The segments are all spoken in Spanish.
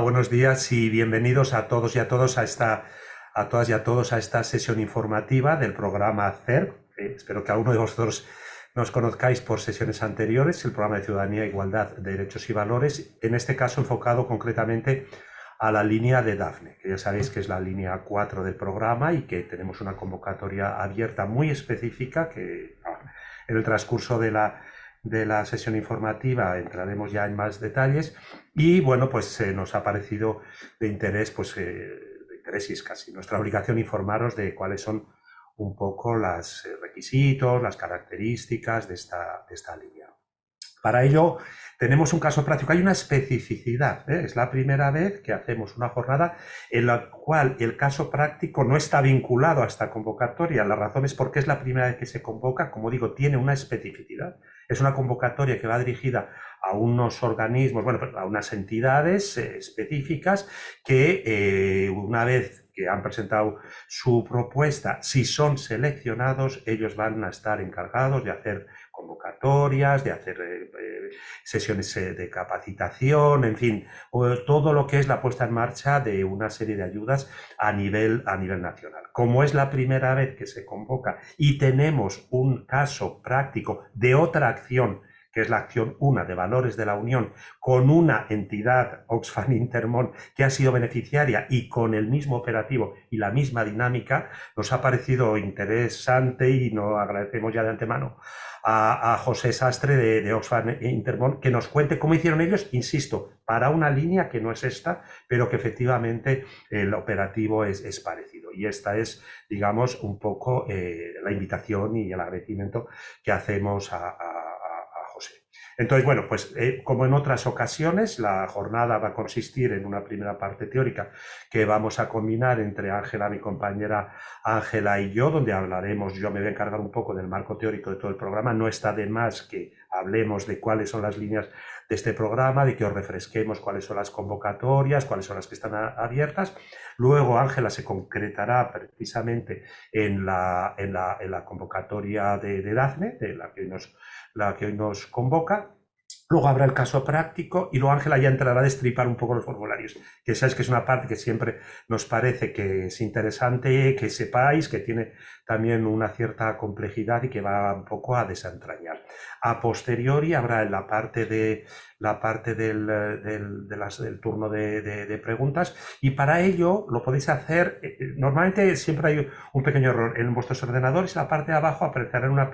buenos días y bienvenidos a todos y a todos a esta a todas y a todos a esta sesión informativa del programa CERP. Espero que alguno de vosotros nos conozcáis por sesiones anteriores, el programa de Ciudadanía, Igualdad, Derechos y Valores, en este caso enfocado concretamente a la línea de DAFNE, que ya sabéis que es la línea 4 del programa y que tenemos una convocatoria abierta muy específica que en el transcurso de la de la sesión informativa entraremos ya en más detalles y bueno, pues eh, nos ha parecido de interés, pues eh, de interés y es casi nuestra obligación informaros de cuáles son un poco los eh, requisitos, las características de esta, de esta línea. Para ello tenemos un caso práctico, hay una especificidad, es la primera vez que hacemos una jornada en la cual el caso práctico no está vinculado a esta convocatoria, la razón es porque es la primera vez que se convoca, como digo, tiene una especificidad, es una convocatoria que va dirigida a unos organismos, bueno, pues a unas entidades eh, específicas que eh, una vez han presentado su propuesta, si son seleccionados, ellos van a estar encargados de hacer convocatorias, de hacer eh, sesiones de capacitación, en fin, todo lo que es la puesta en marcha de una serie de ayudas a nivel, a nivel nacional. Como es la primera vez que se convoca y tenemos un caso práctico de otra acción que es la acción 1 de valores de la Unión, con una entidad, Oxfam Intermon, que ha sido beneficiaria y con el mismo operativo y la misma dinámica, nos ha parecido interesante y nos agradecemos ya de antemano a, José Sastre de, Oxfam Intermon que nos cuente cómo hicieron ellos, insisto, para una línea que no es esta, pero que efectivamente el operativo es, parecido. Y esta es, digamos, un poco eh, la invitación y el agradecimiento que hacemos a entonces, bueno, pues eh, como en otras ocasiones, la jornada va a consistir en una primera parte teórica que vamos a combinar entre Ángela, mi compañera Ángela y yo, donde hablaremos, yo me voy a encargar un poco del marco teórico de todo el programa, no está de más que hablemos de cuáles son las líneas de este programa, de que os refresquemos cuáles son las convocatorias, cuáles son las que están abiertas. Luego Ángela se concretará precisamente en la, en la, convocatoria de, de DAFNE, de la que nos la que hoy nos convoca. Luego habrá el caso práctico y luego Ángela ya entrará a destripar un poco los formularios, que sabes que es una parte que siempre nos parece que es interesante, que sepáis, que tiene también una cierta complejidad y que va un poco a desentrañar. A posteriori habrá en la parte de la parte del, del, del turno de, preguntas y para ello lo podéis hacer, eh, eh, normalmente siempre hay un pequeño error, en vuestros ordenadores en la parte de abajo aparecerán una,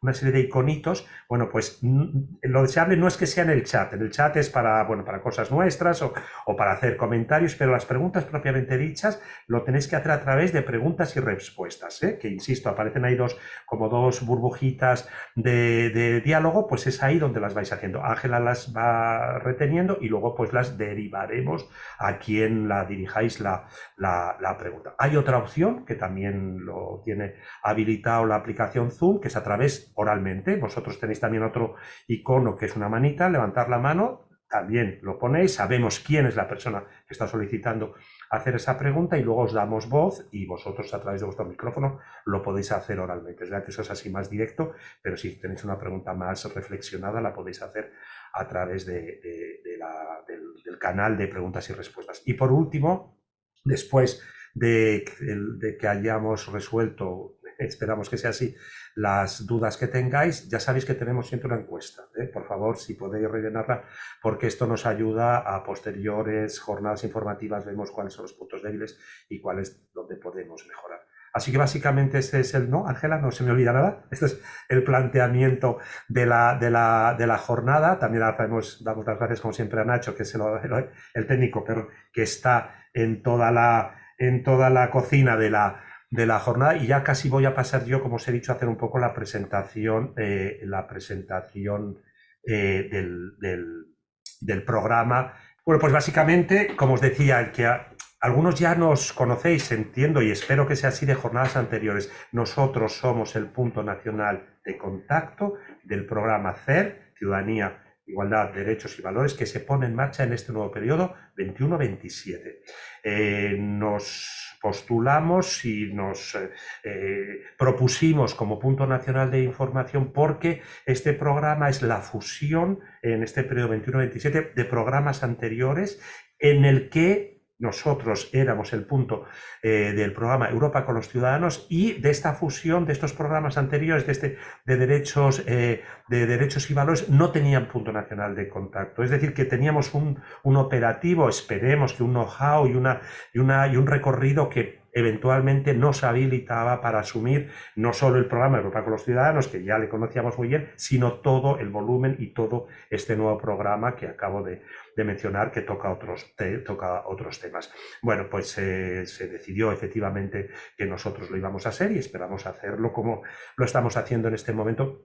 una serie de iconitos, bueno pues lo deseable no es que sea en el chat, en el chat es para, bueno, para cosas nuestras o, o para hacer comentarios, pero las preguntas propiamente dichas lo tenéis que hacer a través de preguntas y respuestas, ¿eh? que insisto, aparecen ahí dos, como dos burbujitas de, diálogo, pues es ahí donde las vais haciendo. Ángela las va reteniendo y luego pues las derivaremos a quien la dirijáis la, la, pregunta. Hay otra opción que también lo tiene habilitado la aplicación Zoom, que es a través oralmente. Vosotros tenéis también otro icono que es una manita, levantar la mano, también lo ponéis, sabemos quién es la persona que está solicitando hacer esa pregunta y luego os damos voz y vosotros a través de vuestro micrófono lo podéis hacer oralmente. Es verdad que eso es así más directo, pero si tenéis una pregunta más reflexionada la podéis hacer a través de, del, canal de preguntas y respuestas. Y por último, después de, que hayamos resuelto, esperamos que sea así, las dudas que tengáis, ya sabéis que tenemos siempre una encuesta. ¿eh? Por favor, si podéis rellenarla, porque esto nos ayuda a posteriores jornadas informativas, vemos cuáles son los puntos débiles y cuáles donde podemos mejorar. Así que básicamente este es el no, Ángela, no se me olvida nada. Este es el planteamiento de la, de la, de la jornada. También damos, damos las gracias, como siempre, a Nacho, que es el, el, técnico, pero que está en toda la, en toda la cocina de la, de la jornada y ya casi voy a pasar yo, como os he dicho, a hacer un poco la presentación, eh, la presentación eh, del, del, programa. Bueno, pues básicamente, como os decía, que algunos ya nos conocéis, entiendo y espero que sea así de jornadas anteriores. Nosotros somos el punto nacional de contacto del programa CER, Ciudadanía igualdad, derechos y valores que se pone en marcha en este nuevo periodo 21-27. Eh, nos postulamos y nos eh, eh, propusimos como punto nacional de información porque este programa es la fusión en este periodo 21-27 de programas anteriores en el que nosotros éramos el punto eh, del programa Europa con los ciudadanos y de esta fusión de estos programas anteriores de, este, de, derechos, eh, de derechos y valores no tenían punto nacional de contacto. Es decir, que teníamos un, un operativo, esperemos que un know-how y, una, y, una, y un recorrido que eventualmente nos habilitaba para asumir no solo el programa Europa con los Ciudadanos, que ya le conocíamos muy bien, sino todo el volumen y todo este nuevo programa que acabo de, mencionar que toca otros, toca otros temas. Bueno, pues eh, se decidió efectivamente que nosotros lo íbamos a hacer y esperamos hacerlo como lo estamos haciendo en este momento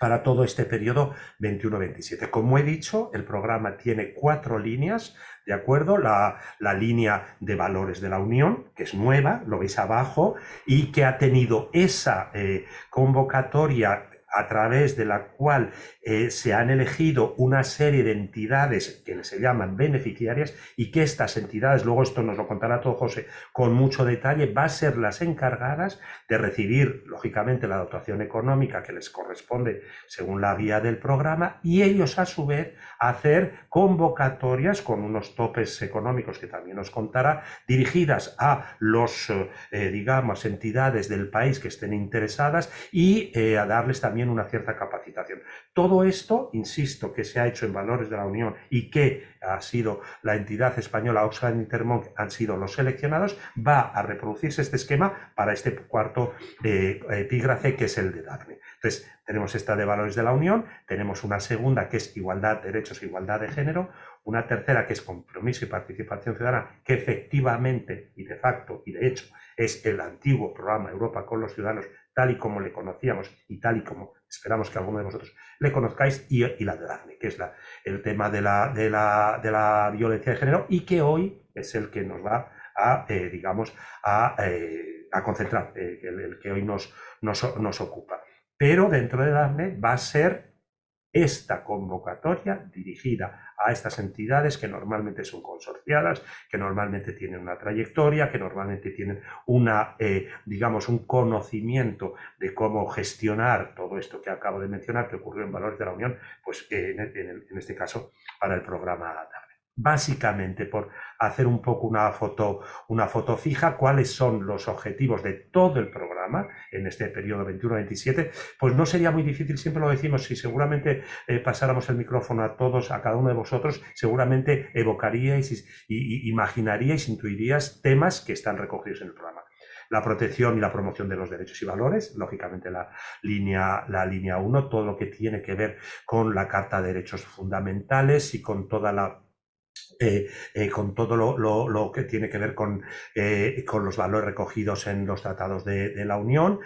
para todo este periodo 21-27. Como he dicho, el programa tiene cuatro líneas, ¿de acuerdo? La, línea de valores de la Unión, que es nueva, lo veis abajo, y que ha tenido esa eh, convocatoria a través de la cual eh, se han elegido una serie de entidades que se llaman beneficiarias y que estas entidades, luego esto nos lo contará todo José con mucho detalle, va a ser las encargadas de recibir, lógicamente, la dotación económica que les corresponde según la guía del programa y ellos a su vez hacer convocatorias con unos topes económicos que también nos contará, dirigidas a los, eh, digamos, entidades del país que estén interesadas y eh, a darles también una cierta capacitación. Todo esto, insisto, que se ha hecho en valores de la Unión y que ha sido la entidad española Oxfam Intermonk, han sido los seleccionados, va a reproducirse este esquema para este cuarto eh, epígrafe que es el de Daphne. Entonces, tenemos esta de valores de la Unión, tenemos una segunda que es igualdad, derechos e igualdad de género, una tercera que es compromiso y participación ciudadana, que efectivamente y de facto y de hecho es el antiguo programa Europa con los ciudadanos tal y como le conocíamos y tal y como esperamos que alguno de vosotros le conozcáis, y, la de Daphne, que es el tema de la, de, la, de la, violencia de género y que hoy es el que nos va a, eh, digamos, a, eh, concentrar, el, que hoy nos, nos, nos ocupa. Pero dentro de Daphne va a ser esta convocatoria dirigida a estas entidades que normalmente son consorciadas, que normalmente tienen una trayectoria, que normalmente tienen una, eh, digamos, un conocimiento de cómo gestionar todo esto que acabo de mencionar, que ocurrió en Valores de la Unión, pues en, en este caso para el programa básicamente por hacer un poco una foto, una foto fija, cuáles son los objetivos de todo el programa en este periodo 21-27, pues no sería muy difícil, siempre lo decimos, si seguramente eh, pasáramos el micrófono a todos, a cada uno de vosotros, seguramente evocaríais y, imaginaríais, intuiríais temas que están recogidos en el programa. La protección y la promoción de los derechos y valores, lógicamente la línea, la línea 1, todo lo que tiene que ver con la Carta de Derechos Fundamentales y con toda la eh, eh, con todo lo, que tiene que ver con, eh, con, los valores recogidos en los tratados de, la Unión,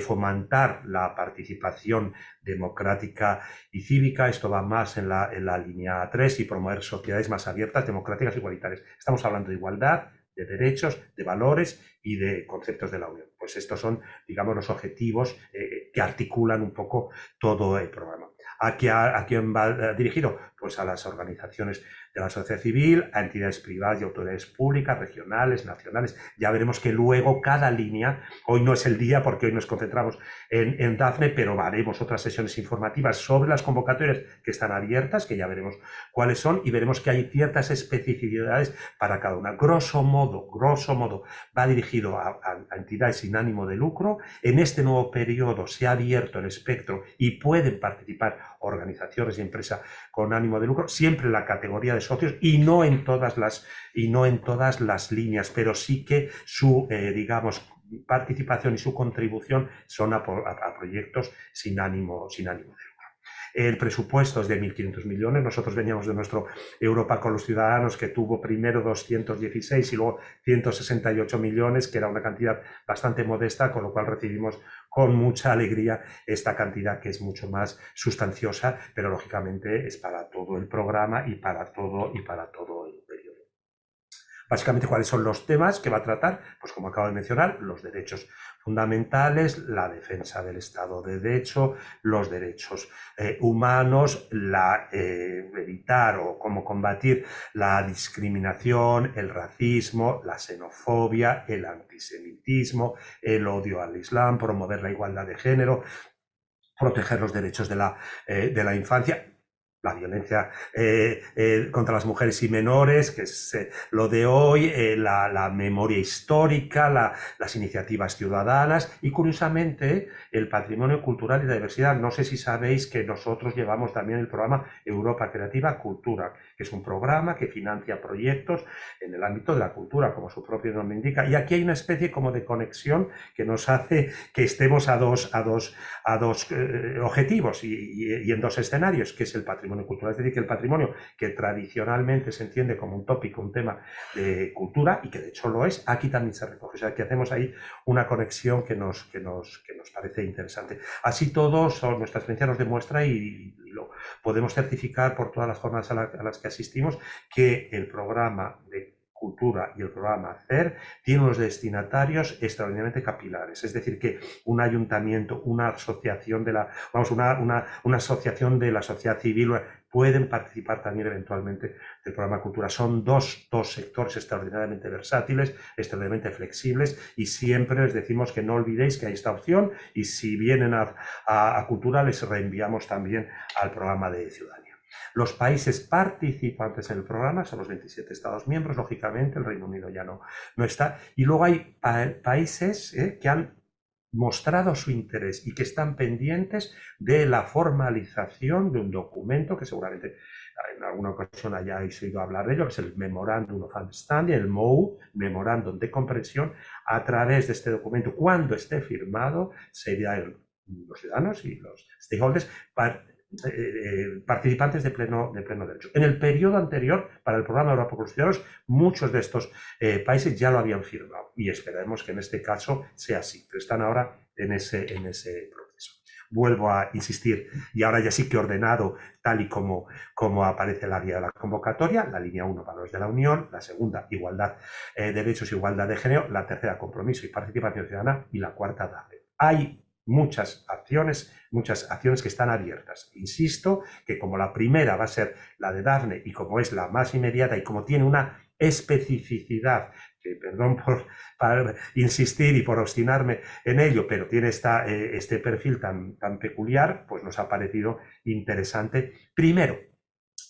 fomentar la participación democrática y cívica, esto va más en la, en la línea 3, y promover sociedades más abiertas, democráticas e igualitarias. Estamos hablando de igualdad, de derechos, de valores y de conceptos de la Unión. Pues estos son, digamos, los objetivos que articulan un poco todo el programa. ¿A, ¿A quién va dirigido? Pues a las organizaciones de la sociedad civil a entidades privadas y autoridades públicas, regionales, nacionales. Ya veremos que luego cada línea, hoy no es el día porque hoy nos concentramos en, en DAFNE, pero haremos otras sesiones informativas sobre las convocatorias que están abiertas, que ya veremos cuáles son, y veremos que hay ciertas especificidades para cada una. Grosso modo, grosso modo, va dirigido a entidades sin ánimo de lucro. En este nuevo periodo se ha abierto el espectro y pueden participar organizaciones y empresas con ánimo de lucro, siempre la categoría de socios y no en todas las, y no en todas las líneas, pero sí que su, eh, digamos, participación y su contribución son a, proyectos sin ánimo, sin ánimo de lucro. El presupuesto es de 1.500 millones. Nosotros veníamos de nuestro Europa con los ciudadanos que tuvo primero 216 y luego 168 millones, que era una cantidad bastante modesta, con lo cual recibimos con mucha alegría esta cantidad que es mucho más sustanciosa, pero lógicamente es para todo el programa y para todo y para todo el periodo. Básicamente, ¿cuáles son los temas que va a tratar? Pues como acabo de mencionar, los derechos fundamentales, la defensa del Estado de Derecho, los derechos eh, humanos, la, eh, evitar o cómo combatir la discriminación, el racismo, la xenofobia, el antisemitismo, el odio al Islam, promover la igualdad de género, proteger los derechos de la, eh, de la infancia, la violencia eh, eh, contra las mujeres y menores, que es eh, lo de hoy, la, la, memoria histórica, la, las iniciativas ciudadanas y curiosamente el patrimonio cultural y la diversidad. No sé si sabéis que nosotros llevamos también el programa Europa Creativa Cultura, que es un programa que financia proyectos en el ámbito de la cultura, como su propio nombre indica. Y aquí hay una especie como de conexión que nos hace que estemos a dos, a dos, a dos objetivos y, y, y en dos escenarios, que es el patrimonio cultural. Es decir, que el patrimonio que tradicionalmente se entiende como un tópico, un tema de cultura, y que de hecho lo es, aquí también se recoge. O sea, que hacemos ahí una conexión que nos, que nos, que nos parece interesante. Así todo, nuestra experiencia nos demuestra y, lo podemos certificar por todas las jornadas a, a las que asistimos, que el programa de Cultura y el programa CER tiene unos destinatarios extraordinariamente capilares. Es decir, que un ayuntamiento, una asociación de la, vamos, una, una, una asociación de la sociedad civil pueden participar también eventualmente del programa Cultura. Son dos, dos sectores extraordinariamente versátiles, extraordinariamente flexibles y siempre les decimos que no olvidéis que hay esta opción y si vienen a, a, Cultura les reenviamos también al programa de ciudadanía. Los países participantes en el programa son los 27 Estados miembros, lógicamente el Reino Unido ya no, no está. Y luego hay pa países eh, que han mostrado su interés y que están pendientes de la formalización de un documento que seguramente en alguna ocasión hayáis oído hablar de ello, que es el Memorandum of Understanding, el MOU, Memorándum de Comprensión, a través de este documento, cuando esté firmado, serían los ciudadanos y los stakeholders eh, eh, participantes de pleno, de pleno derecho. En el periodo anterior, para el programa Europa por los Ciudadanos, muchos de estos eh, países ya lo habían firmado y esperemos que en este caso sea así, pero están ahora en ese, en ese proceso. Vuelvo a insistir, y ahora ya sí que ordenado tal y como, como aparece la guía de la convocatoria, la línea 1, valores de la Unión, la segunda, igualdad, eh, derechos, igualdad de género, la tercera, compromiso y participación ciudadana, y la cuarta, DAFE. Hay muchas acciones, muchas acciones que están abiertas. Insisto que como la primera va a ser la de Dafne y como es la más inmediata y como tiene una especificidad, que perdón por, por insistir y por obstinarme en ello, pero tiene esta, eh, este perfil tan, tan peculiar, pues nos ha parecido interesante. Primero,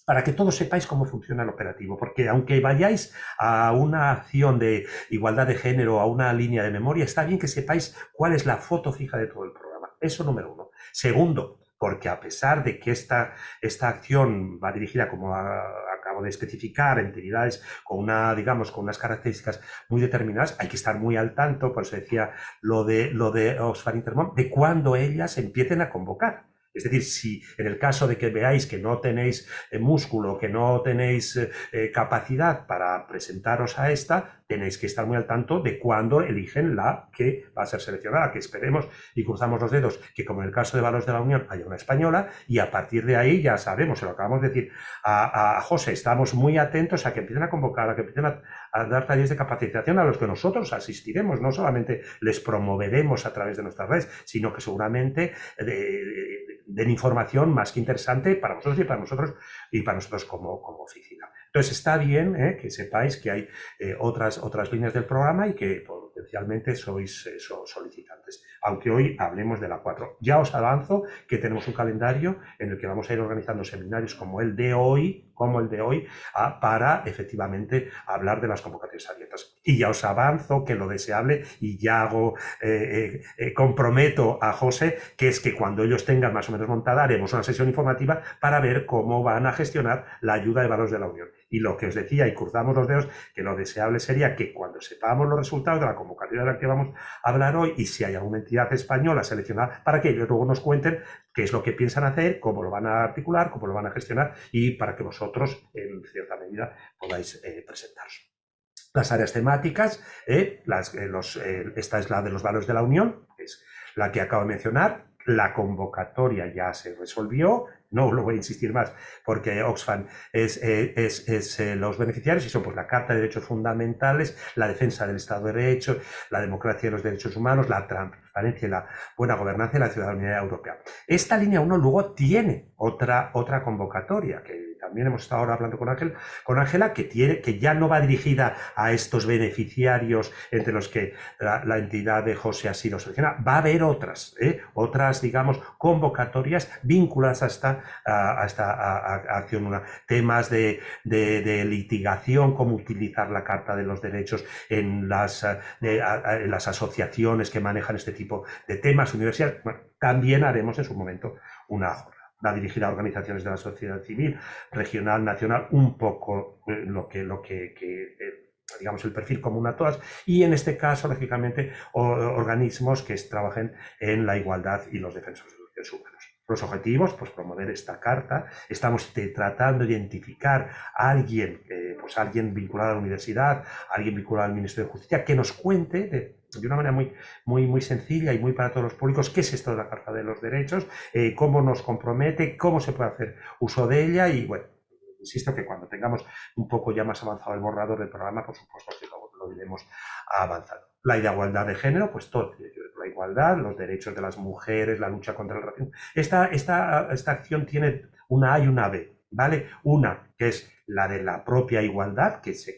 para que todos sepáis cómo funciona el operativo, porque aunque vayáis a una acción de igualdad de género, a una línea de memoria, está bien que sepáis cuál es la foto fija de todo el programa. Eso número uno. Segundo, porque a pesar de que esta, esta acción va dirigida, como a, acabo de especificar, entidades con una, digamos, con unas características muy determinadas, hay que estar muy al tanto, por eso decía lo de, lo de Oxfam Intermón, de cuando ellas empiecen a convocar. Es decir, si en el caso de que veáis que no tenéis eh, músculo, que no tenéis eh, capacidad para presentaros a esta, tenéis que estar muy al tanto de cuándo eligen la que va a ser seleccionada, que esperemos y cruzamos los dedos que como en el caso de Valores de la Unión haya una española y a partir de ahí ya sabemos, se lo acabamos de decir a, José, estamos muy atentos a que empiecen a convocar, a que empiecen a, dar talleres de capacitación a los que nosotros asistiremos, no solamente les promoveremos a través de nuestras redes, sino que seguramente de, den información más que interesante para vosotros y para nosotros y para nosotros como, como oficina. Entonces está bien eh, que sepáis que hay eh, otras, otras líneas del programa y que potencialmente sois eh, solicitantes, aunque hoy hablemos de la 4. Ya os avanzo que tenemos un calendario en el que vamos a ir organizando seminarios como el de hoy, como el de hoy, a, para efectivamente hablar de las convocatorias abiertas. Y ya os avanzo que lo deseable, y ya hago, eh, eh, comprometo a José, que es que cuando ellos tengan más o menos montada, haremos una sesión informativa para ver cómo van a gestionar la ayuda de valores de la Unión Y lo que os decía, y cruzamos los dedos, que lo deseable sería que cuando sepamos los resultados de la convocatoria de la que vamos a hablar hoy y si hay alguna entidad española seleccionada, para que ellos luego nos cuenten qué es lo que piensan hacer, cómo lo van a articular, cómo lo van a gestionar y para que vosotros, en cierta medida, podáis eh, presentaros. Las áreas temáticas, eh, eh, los, esta es la de los valores de la Unión, es la que acabo de mencionar, la convocatoria ya se resolvió, no lo voy a insistir más, porque Oxfam es, eh, es, eh, los beneficiarios y son pues, la Carta de Derechos Fundamentales, la defensa del Estado de Derecho, la democracia y los derechos humanos, la transparencia y la buena gobernanza y la ciudadanía europea. Esta línea 1 luego tiene otra, otra convocatoria que también hemos estado ahora hablando con Ángel, con Ángela, que tiene, que ya no va dirigida a estos beneficiarios entre los que la, entidad de José ha sido seleccionada. Va a haber otras, ¿eh? otras, digamos, convocatorias vinculadas a esta, a, acción, una, temas de, litigación, cómo utilizar la Carta de los Derechos en las, en las asociaciones que manejan este tipo de temas, universidades. Bueno, también haremos en su momento una jornada va dirigida a organizaciones de la sociedad civil, regional, nacional, un poco eh, lo que, lo que, eh, digamos, el perfil común a todas, y en este caso, lógicamente, organismos que trabajen en la igualdad y los defensores de los derechos humanos. Los objetivos, pues promover esta carta. Estamos tratando de identificar a alguien, pues alguien vinculado a la universidad, alguien vinculado al Ministerio de Justicia, que nos cuente de de una manera muy, muy, muy sencilla y muy para todos los públicos, qué es esto de la Carta de los Derechos, eh, cómo nos compromete, cómo se puede hacer uso de ella y bueno, insisto que cuando tengamos un poco ya más avanzado el borrador del programa, por supuesto que lo, lo iremos avanzando. La igualdad de género, pues todo, la igualdad, los derechos de las mujeres, la lucha contra el racismo. Esta, esta, esta acción tiene una A y una B, ¿vale? Una que es la de la propia igualdad, que se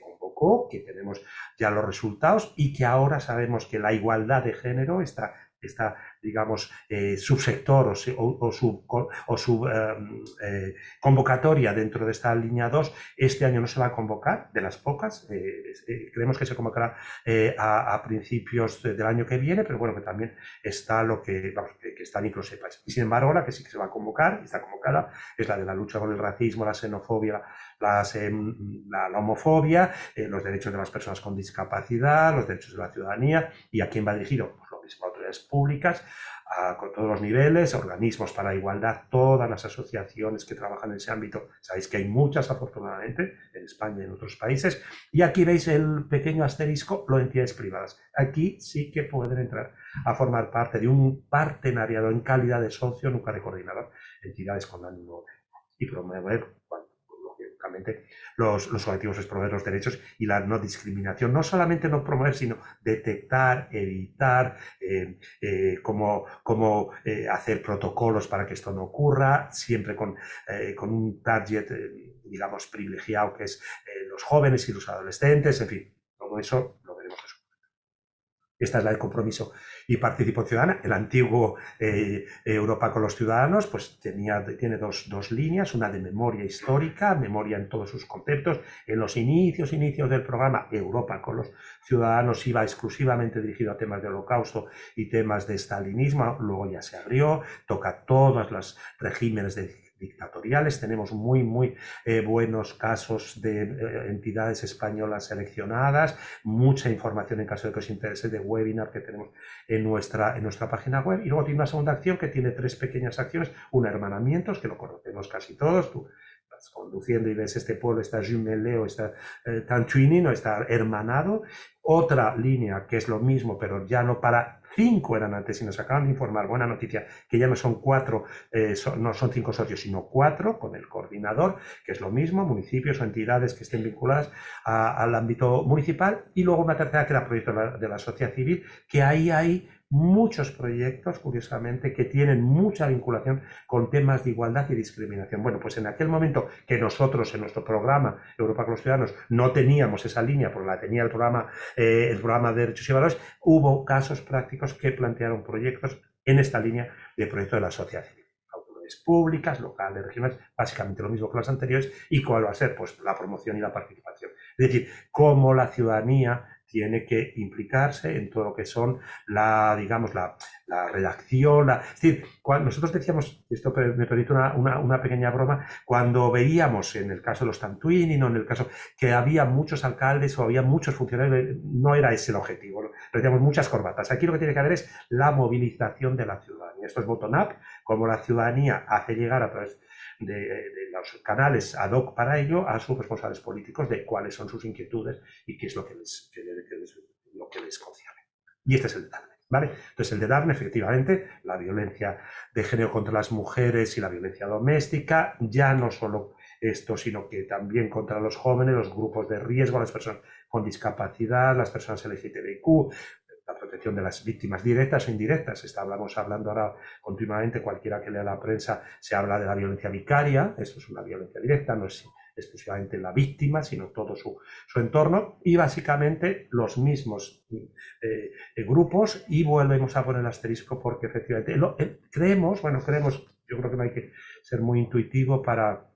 que tenemos ya los resultados y que ahora sabemos que la igualdad de género está, está digamos, eh, subsector o, o, su, o su em, eh, convocatoria dentro de esta línea 2, este año no se va a convocar, de las pocas, eh, creemos que se convocará a, principios del año que viene, pero bueno, que también está lo que, vamos, que, está en Y sin embargo, la que sí que se va a convocar, está convocada, es la de la lucha con el racismo, la xenofobia, em, la, homofobia, los derechos de las personas con discapacidad, los derechos de la ciudadanía, y a quién va dirigido, lo mismo, autoridades públicas, con todos los niveles, organismos para la igualdad, todas las asociaciones que trabajan en ese ámbito. Sabéis que hay muchas, afortunadamente, en España y en otros países. Y aquí veis el pequeño asterisco, lo entidades privadas. Aquí sí que pueden entrar a formar parte de un partenariado en calidad de socio, nunca de coordinador, entidades con ánimo y promover los, los objetivos es promover los derechos y la no discriminación. No solamente no promover, sino detectar, evitar, eh, eh, cómo, eh, hacer protocolos para que esto no ocurra, siempre con, con un target, digamos, privilegiado que es los jóvenes y los adolescentes, en fin, todo eso esta es la del compromiso y participación ciudadana. El antiguo eh, Europa con los ciudadanos pues tenía, tiene dos, dos, líneas, una de memoria histórica, memoria en todos sus conceptos. En los inicios, inicios del programa, Europa con los ciudadanos iba exclusivamente dirigido a temas de holocausto y temas de stalinismo. Luego ya se abrió, toca todos los regímenes de dictatoriales. Tenemos muy, muy eh, buenos casos de eh, entidades españolas seleccionadas, mucha información en caso de que os interese de webinar que tenemos en nuestra, en nuestra página web. Y luego tiene una segunda acción que tiene tres pequeñas acciones, un hermanamientos, que lo conocemos casi todos, tú conduciendo y ves este pueblo, está jumelé o está eh, o está hermanado. Otra línea que es lo mismo, pero ya no para cinco eran antes y nos acaban de informar, buena noticia, que ya no son cuatro, eh, no son cinco socios, sino cuatro con el coordinador, que es lo mismo, municipios o entidades que estén vinculadas al ámbito municipal, y luego una tercera que era proyecto de la, de la sociedad civil, que ahí hay muchos proyectos, curiosamente, que tienen mucha vinculación con temas de igualdad y discriminación. Bueno, pues en aquel momento que nosotros en nuestro programa Europa con los Ciudadanos no teníamos esa línea, porque la tenía el programa, eh, el programa de Derechos y Valores, hubo casos prácticos que plantearon proyectos en esta línea de proyecto de la sociedad civil públicas, locales, regionales, básicamente lo mismo que las anteriores, y cuál va a ser pues la promoción y la participación. Es decir, cómo la ciudadanía tiene que implicarse en todo lo que son la, digamos, la, la redacción. es decir, nosotros decíamos, esto me permite una, una, pequeña broma, cuando veíamos en el caso de los Tantuini, no en el caso que había muchos alcaldes o había muchos funcionarios, no era ese el objetivo, decíamos muchas corbatas. Aquí lo que tiene que haber es la movilización de la ciudadanía. Esto es bottom-up, como la ciudadanía hace llegar a través los canales ad hoc para ello a sus responsables políticos de cuáles son sus inquietudes y qué es lo que les, lo que les concierne. Y este es el DARNE. ¿Vale? Entonces, el de DARNE, efectivamente, la violencia de género contra las mujeres y la violencia doméstica, ya no solo esto, sino que también contra los jóvenes, los grupos de riesgo, las personas con discapacidad, las personas LGTBIQ, la protección de las víctimas directas o indirectas. Estábamos hablando ahora continuamente, cualquiera que lea la prensa, se habla de la violencia vicaria, eso es una violencia directa, no es exclusivamente la víctima, sino todo su, entorno, y básicamente los mismos eh, eh, grupos, y volvemos a poner el asterisco porque efectivamente eh, creemos, bueno, creemos, yo creo que no hay que ser muy intuitivo para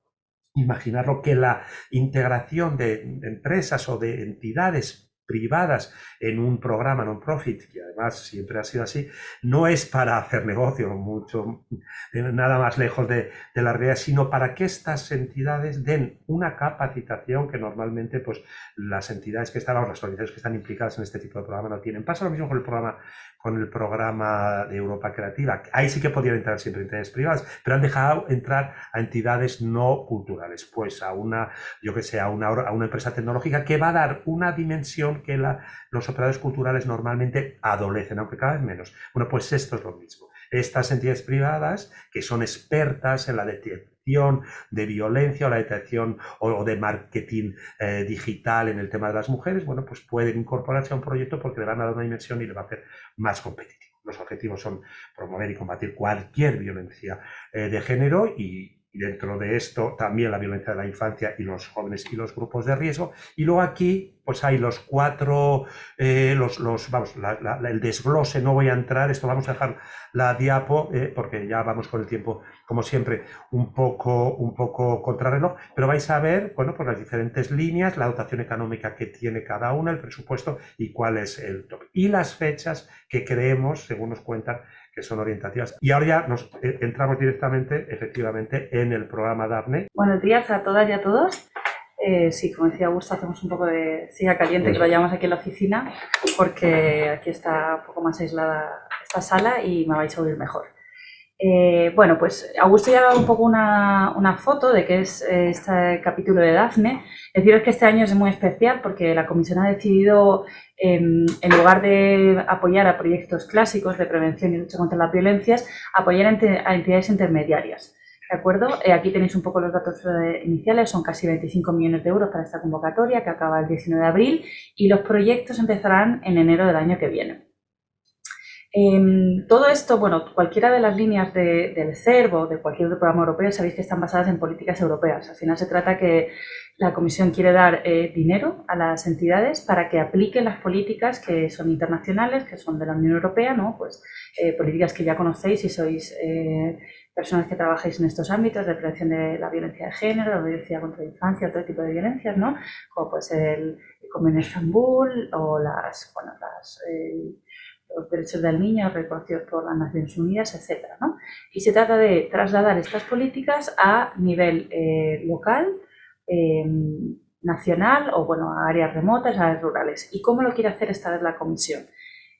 imaginarlo, que la integración de empresas o de entidades privadas en un programa non-profit, que además siempre ha sido así, no es para hacer negocio, mucho, nada más lejos de, la realidad, sino para que estas entidades den una capacitación que normalmente pues, las entidades que están, las organizaciones que están implicadas en este tipo de programa no tienen. Pasa lo mismo con el programa con el programa de Europa Creativa. Ahí sí que podían entrar siempre entidades privadas, pero han dejado entrar a entidades no culturales, pues a una, yo que sé, a una, a una empresa tecnológica que va a dar una dimensión que la, los operadores culturales normalmente adolecen, aunque cada vez menos. Bueno, pues esto es lo mismo. Estas entidades privadas, que son expertas en la detección de violencia o la detección o, de marketing eh, digital en el tema de las mujeres, bueno, pues pueden incorporarse a un proyecto porque le van a dar una dimensión y le va a hacer más competitivo. Los objetivos son promover y combatir cualquier violencia eh, de género y, y dentro de esto también la violencia de la infancia y los jóvenes y los grupos de riesgo. Y luego aquí pues hay los cuatro, eh, los, los, vamos, el desglose, no voy a entrar, esto vamos a dejar la diapo eh, porque ya vamos con el tiempo, como siempre, un poco, un poco contrarreloj, pero vais a ver, bueno, pues las diferentes líneas, la dotación económica que tiene cada una, el presupuesto y cuál es el top. Y las fechas que creemos, según nos cuentan, que son orientativas. Y ahora ya nos eh, entramos directamente, efectivamente, en el programa DARNE. Buenos días a todas y a todos. Eh, sí, como decía Augusto, hacemos un poco de siga caliente, que lo llamamos aquí en la oficina, porque aquí está un poco más aislada esta sala y me vais a oír mejor. Eh, bueno, pues Augusto ya ha dado un poco una, una foto de qué es este capítulo de Dafne. Deciros que este año es muy especial porque la comisión ha decidido en lugar de apoyar a proyectos clásicos de prevención y lucha contra las violencias, apoyar a entidades intermediarias. ¿De acuerdo? Eh, aquí tenéis un poco los datos eh, iniciales, son casi 25 millones de euros para esta convocatoria que acaba el 19 de abril y los proyectos empezarán en enero del año que viene. Em, todo esto, bueno, cualquiera de las líneas del CERV o de cualquier otro programa europeo sabéis que están basadas en políticas europeas. Al final se trata que la Comisión quiere dar eh, dinero a las entidades para que apliquen las políticas que son internacionales, que son de la Unión Europea, ¿no? Pues eh, políticas que ya conocéis si sois eh, personas que trabajáis en estos ámbitos de prevención de la violencia de género, la violencia contra la infancia, todo tipo de violencias, ¿no? Como pues el, Convenio de Estambul o las, bueno, las, los derechos del niño reconocidos por las Naciones Unidas, etc. ¿no? Y se trata de trasladar estas políticas a nivel local, Em, nacional o bueno, a áreas remotas, a áreas rurales. ¿Y cómo lo quiere hacer esta vez la Comisión?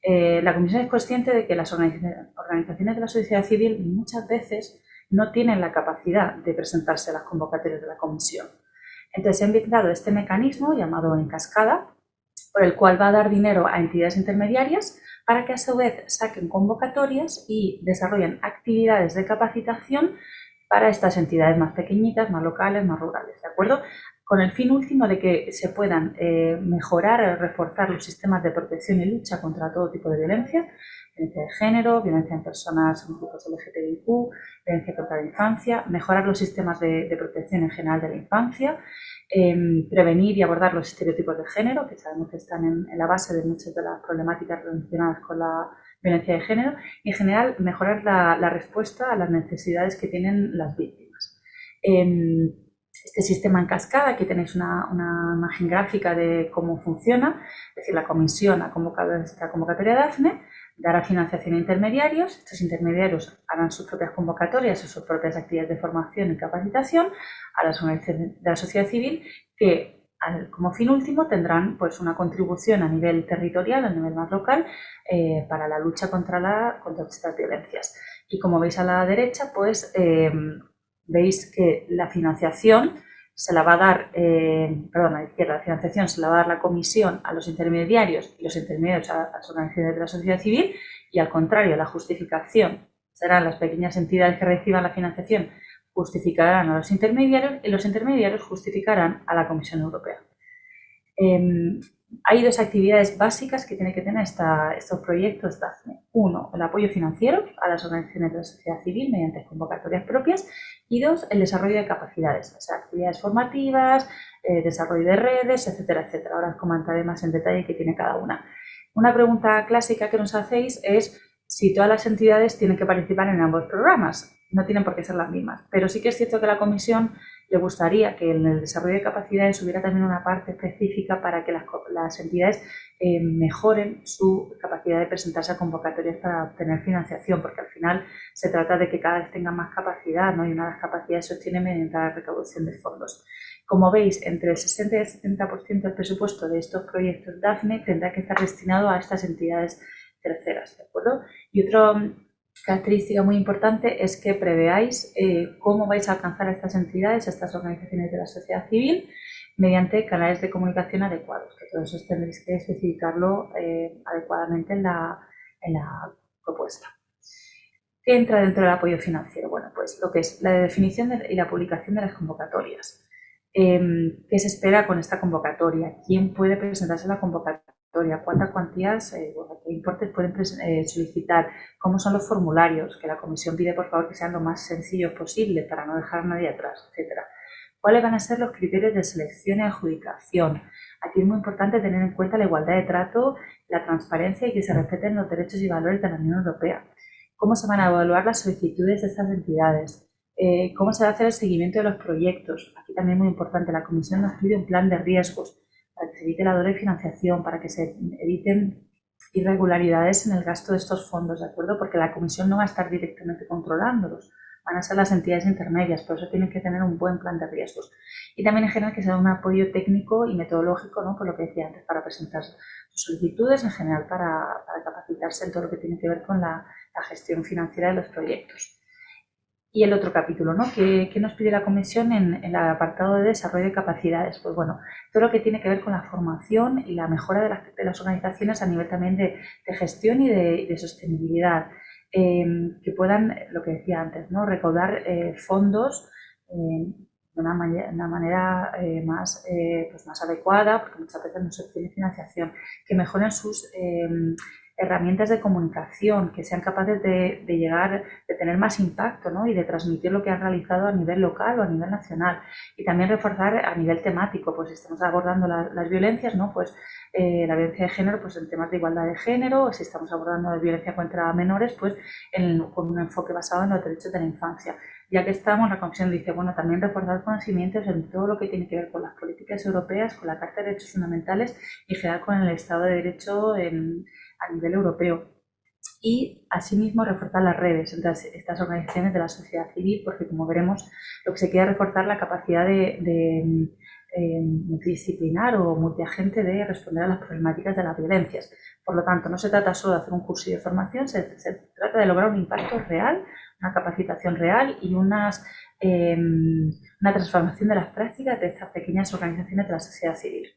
Eh, la Comisión es consciente de que las organizaciones de la sociedad civil muchas veces no tienen la capacidad de presentarse a las convocatorias de la Comisión. Entonces, se ha inventado este mecanismo llamado en cascada, por el cual va a dar dinero a entidades intermediarias para que a su vez saquen convocatorias y desarrollen actividades de capacitación para estas entidades más pequeñitas, más locales, más rurales, ¿de acuerdo? Con el fin último de que se puedan eh, mejorar o reforzar los sistemas de protección y lucha contra todo tipo de violencia, violencia de género, violencia en personas en grupos LGTBIQ, violencia contra la infancia, mejorar los sistemas de, protección en general de la infancia, em, prevenir y abordar los estereotipos de género, que sabemos que están en, la base de muchas de las problemáticas relacionadas con la violencia de género y en general mejorar la, respuesta a las necesidades que tienen las víctimas. Em, este sistema en cascada, aquí tenéis una, una, imagen gráfica de cómo funciona, es decir, la comisión ha convocado esta convocatoria de DAFNE, dará financiación a intermediarios, estos intermediarios harán sus propias convocatorias o sus propias actividades de formación y capacitación a las organizaciones de la sociedad civil que como fin último tendrán pues una contribución a nivel territorial, a nivel más local, eh, para la lucha contra, la, contra estas violencias. Y como veis a la derecha, pues eh, veis que la financiación se la va a dar, eh, perdón, a la izquierda, la financiación se la va a dar la comisión a los intermediarios y los intermediarios a, las organizaciones de la sociedad civil y al contrario, la justificación serán las pequeñas entidades que reciban la financiación justificarán a los intermediarios y los intermediarios justificarán a la Comisión Europea. Em, hay dos actividades básicas que tienen que tener estos proyectos DAFNE. Uno, el apoyo financiero a las organizaciones de la sociedad civil mediante convocatorias propias y dos, el desarrollo de capacidades, o sea, actividades formativas, eh, desarrollo de redes, etcétera, etcétera. Ahora os comentaré más en detalle qué tiene cada una. Una pregunta clásica que nos hacéis es si todas las entidades tienen que participar en ambos programas. No tienen por qué ser las mismas, pero sí que es cierto que la Comisión le gustaría que en el desarrollo de capacidades hubiera también una parte específica para que las, entidades eh, mejoren su capacidad de presentarse a convocatorias para obtener financiación, porque al final se trata de que cada vez tengan más capacidad ¿no? y una de las capacidades se obtiene mediante la recaudación de fondos. Como veis, entre el 60 y el 70% del presupuesto de estos proyectos DAFNE tendrá que estar destinado a estas entidades terceras, ¿de acuerdo? Y otra característica muy importante es que preveáis eh, cómo vais a alcanzar a estas entidades, a estas organizaciones de la sociedad civil, mediante canales de comunicación adecuados, que todos eso tendréis que especificarlo eh, adecuadamente en la, en la propuesta. ¿Qué entra dentro del apoyo financiero? Bueno, pues lo que es la definición y la publicación de las convocatorias. Em, ¿Qué se espera con esta convocatoria? ¿Quién puede presentarse a la convocatoria? Cuántas cuantías, eh, qué importes pueden eh, solicitar, cómo son los formularios, que la comisión pide por favor que sean lo más sencillos posible para no dejar a nadie atrás, etcétera. ¿Cuáles van a ser los criterios de selección y adjudicación? Aquí es muy importante tener en cuenta la igualdad de trato, la transparencia y que se respeten los derechos y valores de la Unión Europea. ¿Cómo se van a evaluar las solicitudes de estas entidades? Eh, ¿Cómo se va a hacer el seguimiento de los proyectos? Aquí también muy importante, la Comisión nos pide un plan de riesgos para que se evite la doble financiación, para que se eviten irregularidades en el gasto de estos fondos, ¿de acuerdo? Porque la comisión no va a estar directamente controlándolos, van a ser las entidades intermedias, por eso tienen que tener un buen plan de riesgos. Y también en general que sea un apoyo técnico y metodológico, ¿no? por lo que decía antes, para presentar sus solicitudes, en general para, capacitarse en todo lo que tiene que ver con la gestión financiera de los proyectos. Y el otro capítulo, ¿no? ¿Qué, nos pide la Comisión en, el apartado de desarrollo de capacidades? Pues bueno, todo lo que tiene que ver con la formación y la mejora de las, organizaciones a nivel también de, gestión y de, sostenibilidad. Em, que puedan, lo que decía antes, ¿no? recaudar eh, fondos em, de una, manera, eh, más, eh, pues más adecuada, porque muchas veces no se obtiene financiación, que mejoren sus em, herramientas de comunicación que sean capaces de, llegar, de tener más impacto ¿no? y de transmitir lo que han realizado a nivel local o a nivel nacional. Y también reforzar a nivel temático, pues estamos abordando las violencias, ¿no? pues eh, la violencia de género pues en temas de igualdad de género, si estamos abordando la violencia contra menores, pues con un enfoque basado en los derechos de la infancia. Ya que estamos, la Comisión dice, bueno, también reforzar conocimientos en todo lo que tiene que ver con las políticas europeas, con la Carta de Derechos Fundamentales y en general con el Estado de Derecho en a nivel europeo y asimismo reforzar las redes entre estas organizaciones de la sociedad civil porque como veremos lo que se quiere reforzar la capacidad de, eh, multidisciplinar o multiagente de responder a las problemáticas de las violencias. Por lo tanto, no se trata solo de hacer un curso de formación, se, trata de lograr un impacto real, una capacitación real y unas, eh, una transformación de las prácticas de estas pequeñas organizaciones de la sociedad civil.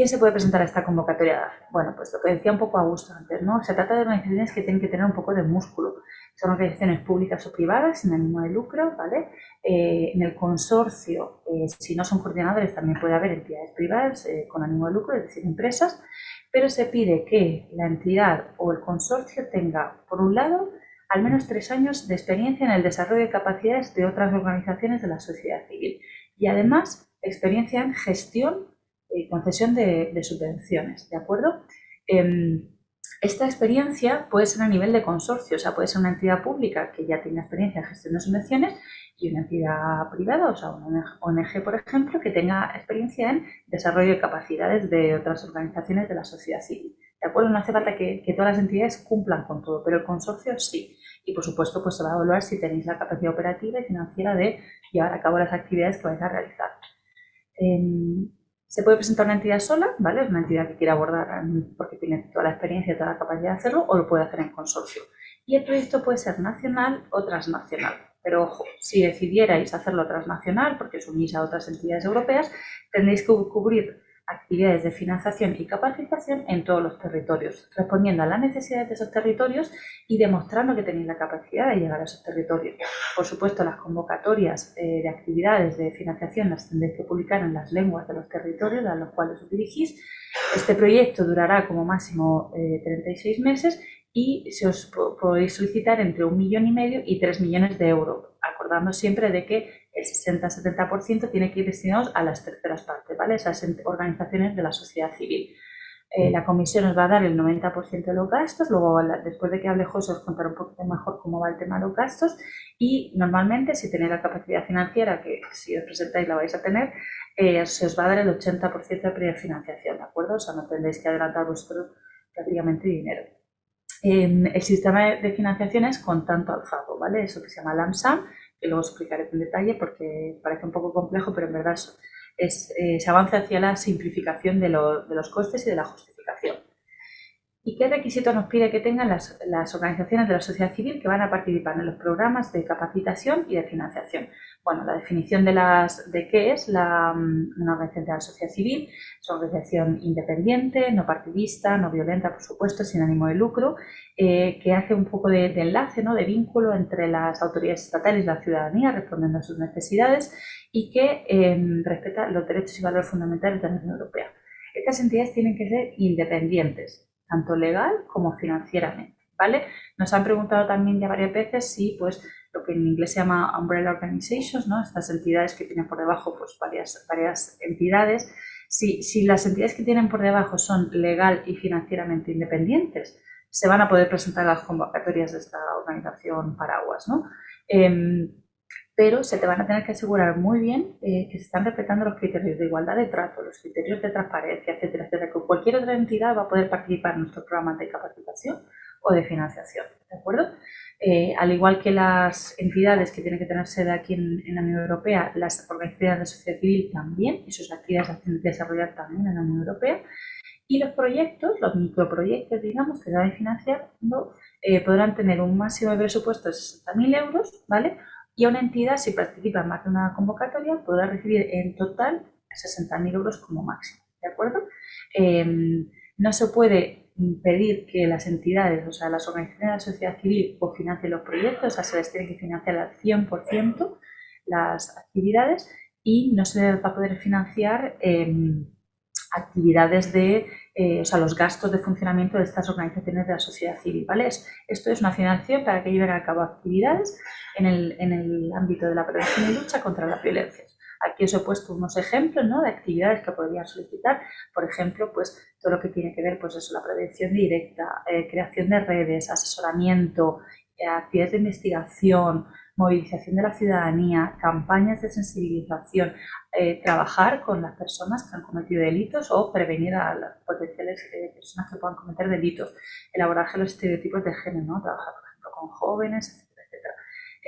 ¿Quién se puede presentar a esta convocatoria? Bueno, pues lo que decía un poco Augusto antes, ¿no? Se trata de organizaciones que tienen que tener un poco de músculo. Son organizaciones públicas o privadas sin ánimo de lucro, ¿vale? Eh, en el consorcio, eh, si no son coordinadores, también puede haber entidades privadas eh, con ánimo de lucro, es decir, empresas, pero se pide que la entidad o el consorcio tenga, por un lado, al menos tres años de experiencia en el desarrollo de capacidades de otras organizaciones de la sociedad civil y además experiencia en gestión y concesión de, subvenciones, ¿de acuerdo? Em, esta experiencia puede ser a nivel de consorcio, o sea, puede ser una entidad pública que ya tenga experiencia en gestión de subvenciones y una entidad privada, o sea, una ONG, por ejemplo, que tenga experiencia en desarrollo de capacidades de otras organizaciones de la sociedad civil. ¿De acuerdo? No hace falta que, que todas las entidades cumplan con todo, pero el consorcio sí. Y, por supuesto, pues se va a evaluar si tenéis la capacidad operativa y financiera de llevar a cabo las actividades que vais a realizar. Em, se puede presentar una entidad sola, ¿vale? Una entidad que quiere abordar porque tiene toda la experiencia y toda la capacidad de hacerlo, o lo puede hacer en consorcio. Y el proyecto puede ser nacional o transnacional. Pero ojo, si decidierais hacerlo transnacional, porque os unís a otras entidades europeas, tendréis que cubrir actividades de financiación y capacitación en todos los territorios, respondiendo a las necesidades de esos territorios y demostrando que tenéis la capacidad de llegar a esos territorios. Por supuesto, las convocatorias eh, de actividades de financiación las tendréis que publicar en las lenguas de los territorios a los cuales os dirigís. Este proyecto durará como máximo 36 eh, meses y se os podéis solicitar entre un millón y medio y tres millones de euros, acordando siempre de que el 60-70% tiene que ir destinado a las terceras partes, ¿vale? Esas organizaciones de la sociedad civil. Eh, la comisión os va a dar el 90% de los gastos, luego después de que hable José os contaré un poquito mejor cómo va el tema de los gastos y normalmente si tenéis la capacidad financiera, que si os presentáis la vais a tener, eh, se os va a dar el 80% de prefinanciación, ¿de acuerdo? O sea, no tendréis que adelantar vuestro prácticamente dinero. el sistema de financiación es con tanto alzado, ¿vale? Eso que se llama LAMSAM, que luego explicaré en detalle porque parece un poco complejo, pero en verdad es, eh, se avanza hacia la simplificación de, de, los costes y de la justificación. ¿Y qué requisitos nos pide que tengan las, las, organizaciones de la sociedad civil que van a participar en los programas de capacitación y de financiación? Bueno, la definición de, las, de qué es la, mm, una organización de la sociedad civil. Es una organización independiente, no partidista, no violenta, por supuesto, sin ánimo de lucro, eh, que hace un poco de, enlace, ¿no? de vínculo entre las autoridades estatales y la ciudadanía, respondiendo a sus necesidades, y que em, respeta los derechos y valores fundamentales de la Unión Europea. Estas entidades tienen que ser independientes, tanto legal como financieramente. ¿vale? Nos han preguntado también ya varias veces si pues, lo que en inglés se llama umbrella organizations, ¿no? estas entidades que tienen por debajo pues, varias, varias entidades, si, si las entidades que tienen por debajo son legal y financieramente independientes, se van a poder presentar las convocatorias de esta organización paraguas. ¿no? Em, pero se te van a tener que asegurar muy bien eh, que se están respetando los criterios de igualdad de trato, los criterios de transparencia, etcétera, etcétera, que cualquier otra entidad va a poder participar en nuestros programas de capacitación o de financiación, ¿de acuerdo? Eh, al igual que las entidades que tienen que tener sede aquí en, la Unión Europea, las organizaciones de sociedad civil también, y sus actividades se hacen desarrollar también en la Unión Europea, y los proyectos, los microproyectos, digamos, que van financiando, eh, podrán tener un máximo de presupuesto de 60.000 euros, ¿vale? Y una entidad, si participa en más de una convocatoria, podrá recibir en total 60.000 euros como máximo, ¿de acuerdo? Em, no se puede pedir que las entidades, o sea, las organizaciones de la sociedad civil cofinancien los proyectos, o sea, se les tiene que financiar al 100% las actividades y no se va a poder financiar em, actividades de, eh, o sea, los gastos de funcionamiento de estas organizaciones de la sociedad civil, ¿vale? Esto es una financiación para que lleven a cabo actividades en el, en el ámbito de la prevención y lucha contra las violencias. Aquí os he puesto unos ejemplos ¿no? de actividades que podrían solicitar, por ejemplo, pues todo lo que tiene que ver pues eso, la prevención directa, eh, creación de redes, asesoramiento, eh, actividades de investigación, movilización de la ciudadanía, campañas de sensibilización, eh, trabajar con las personas que han cometido delitos o prevenir a las potenciales personas que puedan cometer delitos, elaborar los estereotipos de género, ¿no? trabajar, por ejemplo, con jóvenes,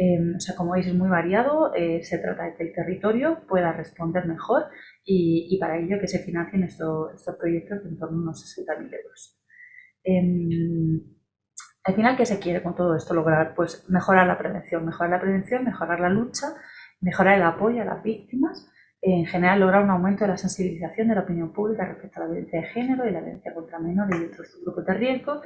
Em, o sea, como veis, es muy variado. Eh, se trata de que el territorio pueda responder mejor y, para ello que se financien estos, proyectos de en torno a unos 60.000 euros. Em, al final, ¿qué se quiere con todo esto lograr? Pues mejorar la prevención, mejorar la prevención, mejorar la lucha, mejorar el apoyo a las víctimas, en general lograr un aumento de la sensibilización de la opinión pública respecto a la violencia de género y la violencia contra menores y otros grupos de riesgo,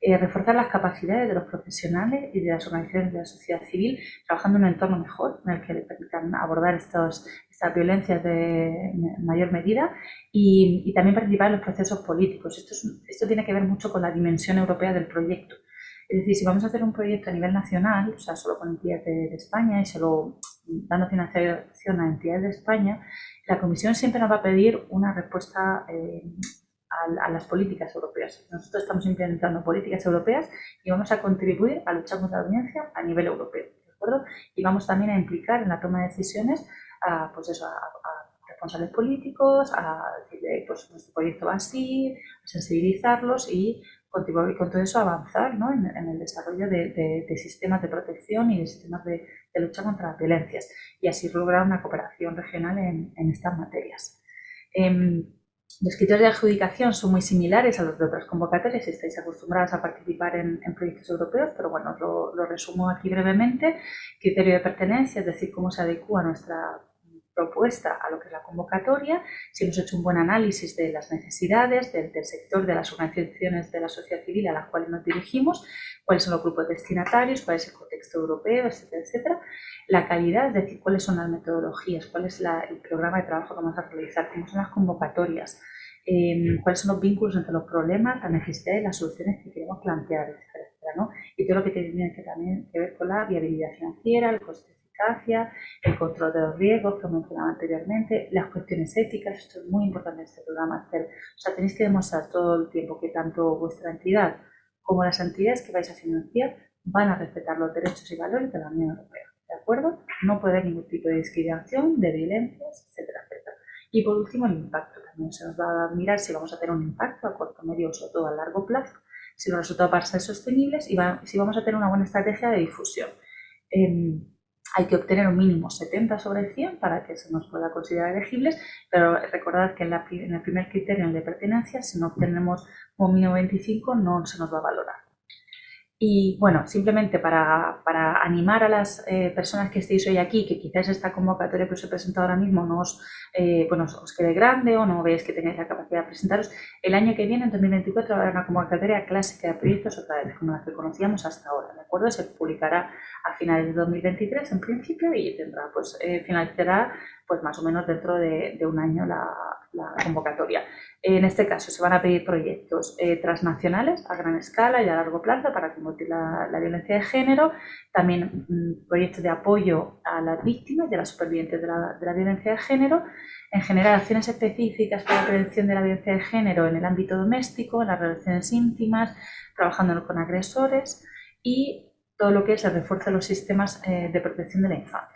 eh, reforzar las capacidades de los profesionales y de las organizaciones de la sociedad civil, trabajando en un entorno mejor en el que le permitan abordar estos, estas violencias de mayor medida y, también participar en los procesos políticos. Esto, esto tiene que ver mucho con la dimensión europea del proyecto. Es decir, si vamos a hacer un proyecto a nivel nacional, o sea, solo con entidades de, España y solo dando financiación a entidades de España, la Comisión siempre nos va a pedir una respuesta eh, a, las políticas europeas. Nosotros estamos implementando políticas europeas y vamos a contribuir a luchar contra la violencia a nivel europeo. acuerdo? Y vamos también a implicar en la toma de decisiones a, pues eso, a, responsables políticos, a decirle, pues nuestro proyecto va así, a sensibilizarlos y contribuir con todo eso avanzar ¿no? en, el desarrollo de, sistemas de protección y de sistemas de, lucha contra las violencias y así lograr una cooperación regional en, estas materias. Em, los criterios de adjudicación son muy similares a los de otras convocatorias si estáis acostumbrados a participar en, proyectos europeos, pero bueno, lo, lo, resumo aquí brevemente. Criterio de pertenencia, es decir, cómo se adecua nuestra propuesta a lo que es la convocatoria, si hemos hecho un buen análisis de las necesidades del, sector, de las organizaciones de la sociedad civil a las cuales nos dirigimos, cuáles son los grupos destinatarios, cuál es el contexto europeo, etcétera, etcétera. La calidad, es decir, cuáles son las metodologías, cuál es el programa de trabajo que vamos a realizar, cómo son las convocatorias, em, cuáles son los vínculos entre los problemas, las necesidades y las soluciones que queremos plantear, etcétera, ¿no? Y todo lo que tiene que también que ver con la viabilidad financiera, el coste el control de los riesgos que mencionaba anteriormente, las cuestiones éticas, esto es muy importante en este programa hacer. O sea, tenéis que demostrar todo el tiempo que tanto vuestra entidad como las entidades que vais a financiar van a respetar los derechos y valores de la Unión Europea. ¿De acuerdo? No puede haber ningún tipo de discriminación, de violencias, etcétera, etcétera. Y por último, el impacto. También se nos va a mirar si vamos a tener un impacto a corto, medio sobre todo a largo plazo, si los resultados van a ser sostenibles y si vamos a tener una buena estrategia de difusión. Em, hay que obtener un mínimo 70 sobre 100 para que se nos pueda considerar elegibles, pero recordad que en, el primer criterio de pertenencia, si no obtenemos un mínimo 25, no se nos va a valorar. Y bueno, simplemente para, para animar a las eh, personas que estéis hoy aquí, que quizás esta convocatoria que os he presentado ahora mismo no os, eh, bueno, os quede grande o no veáis que tengáis la capacidad de presentaros, el año que viene, en 2024, habrá una convocatoria clásica de proyectos otra vez, como la que conocíamos hasta ahora, ¿de acuerdo? Se publicará a finales de 2023 en principio y tendrá, pues, eh, finalizará pues más o menos dentro de, un año la, convocatoria. En este caso se van a pedir proyectos eh, transnacionales a gran escala y a largo plazo para combatir la, violencia de género, también mm, proyectos de apoyo a las víctimas y a las supervivientes de la, violencia de género, en general acciones específicas para la prevención de la violencia de género en el ámbito doméstico, en las relaciones íntimas, trabajando con agresores y todo lo que es el refuerzo de los sistemas eh, de protección de la infancia.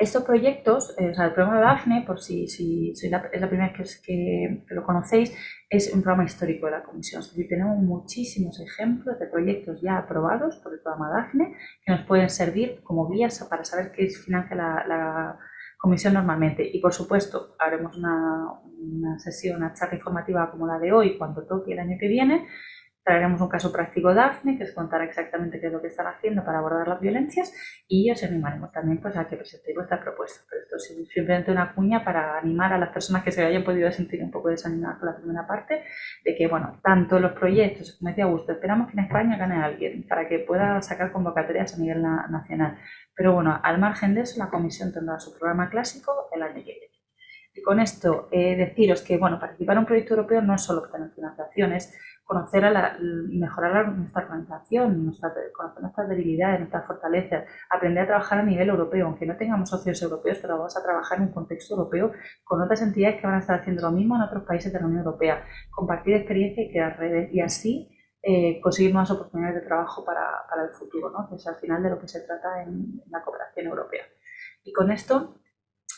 Estos proyectos, eh, o sea, el programa DAFNE, por si, si, es la primera vez que, lo conocéis, es un programa histórico de la Comisión. Tenemos muchísimos ejemplos de proyectos ya aprobados por el programa DAFNE que nos pueden servir como guías para saber qué financia la, la Comisión normalmente. Y, por supuesto, haremos una, una sesión, una charla informativa como la de hoy, cuando toque el año que viene, Traeremos un caso práctico DAFNE, que os contará exactamente qué es lo que están haciendo para abordar las violencias y os animaremos también pues, a que presentéis vuestra propuesta. Pero esto es simplemente una cuña para animar a las personas que se hayan podido sentir un poco desanimadas por la primera parte, de que, bueno, tanto los proyectos, como decía Augusto, esperamos que en España gane alguien para que pueda sacar convocatorias a nivel nacional. Pero bueno, al margen de eso, la Comisión tendrá su programa clásico el año que viene. Y con esto, eh, deciros que, bueno, participar en un proyecto europeo no es solo obtener financiaciones, conocer a la, mejorar nuestra organización, nuestra, conocer nuestras debilidades, nuestras fortalezas, aprender a trabajar a nivel europeo, aunque no tengamos socios europeos, pero vamos a trabajar en un contexto europeo con otras entidades que van a estar haciendo lo mismo en otros países de la Unión Europea, compartir experiencia y crear redes y así eh, conseguir más oportunidades de trabajo para, para el futuro, ¿no? que es al final de lo que se trata en la cooperación europea. Y con esto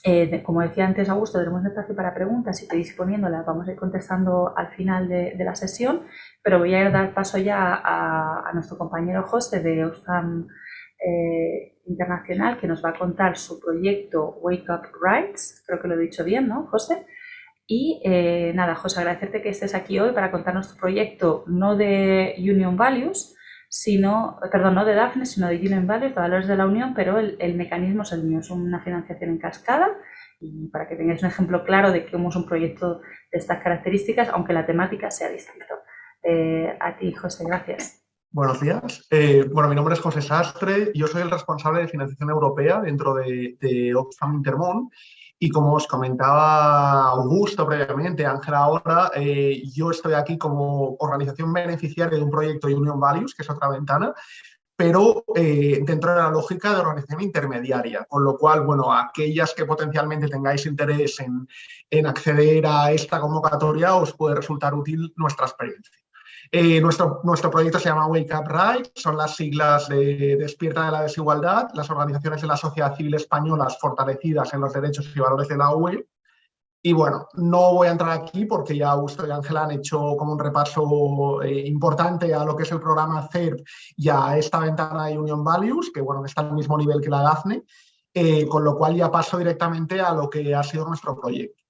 eh, como decía antes Augusto, tenemos espacio para preguntas y podéis poniéndolas, vamos a ir contestando al final de, la sesión, pero voy a dar paso ya a, nuestro compañero José de Oxfam eh, Internacional, que nos va a contar su proyecto Wake Up Rights, creo que lo he dicho bien, ¿no, José? Y eh, nada, José, agradecerte que estés aquí hoy para contarnos tu proyecto, no de Union Values, sino, perdón, no de DAFNE, sino de Union Values, de Valores de la Unión, pero el, mecanismo es el mío, es una financiación en cascada y para que tengáis un ejemplo claro de cómo es un proyecto de estas características, aunque la temática sea distinta. Eh, a ti, José, gracias. Buenos días. Eh, bueno, mi nombre es José Sastre, yo soy el responsable de financiación europea dentro de, de Oxfam Intermón y como os comentaba Augusto previamente, Ángela ahora, eh, yo estoy aquí como organización beneficiaria de un proyecto Union Values, que es otra ventana, pero eh, dentro de la lógica de organización intermediaria, con lo cual, bueno, aquellas que potencialmente tengáis interés en, en acceder a esta convocatoria os puede resultar útil nuestra experiencia. Eh, nuestro, nuestro proyecto se llama Wake Up Right, son las siglas de Despierta de la Desigualdad, las organizaciones de la sociedad civil españolas fortalecidas en los derechos y valores de la UE. Y bueno, no voy a entrar aquí porque ya Augusto y Ángela han hecho como un repaso eh, importante a lo que es el programa CERP y a esta ventana de Union Values, que bueno, está al mismo nivel que la DAFNE, eh, con lo cual ya paso directamente a lo que ha sido nuestro proyecto.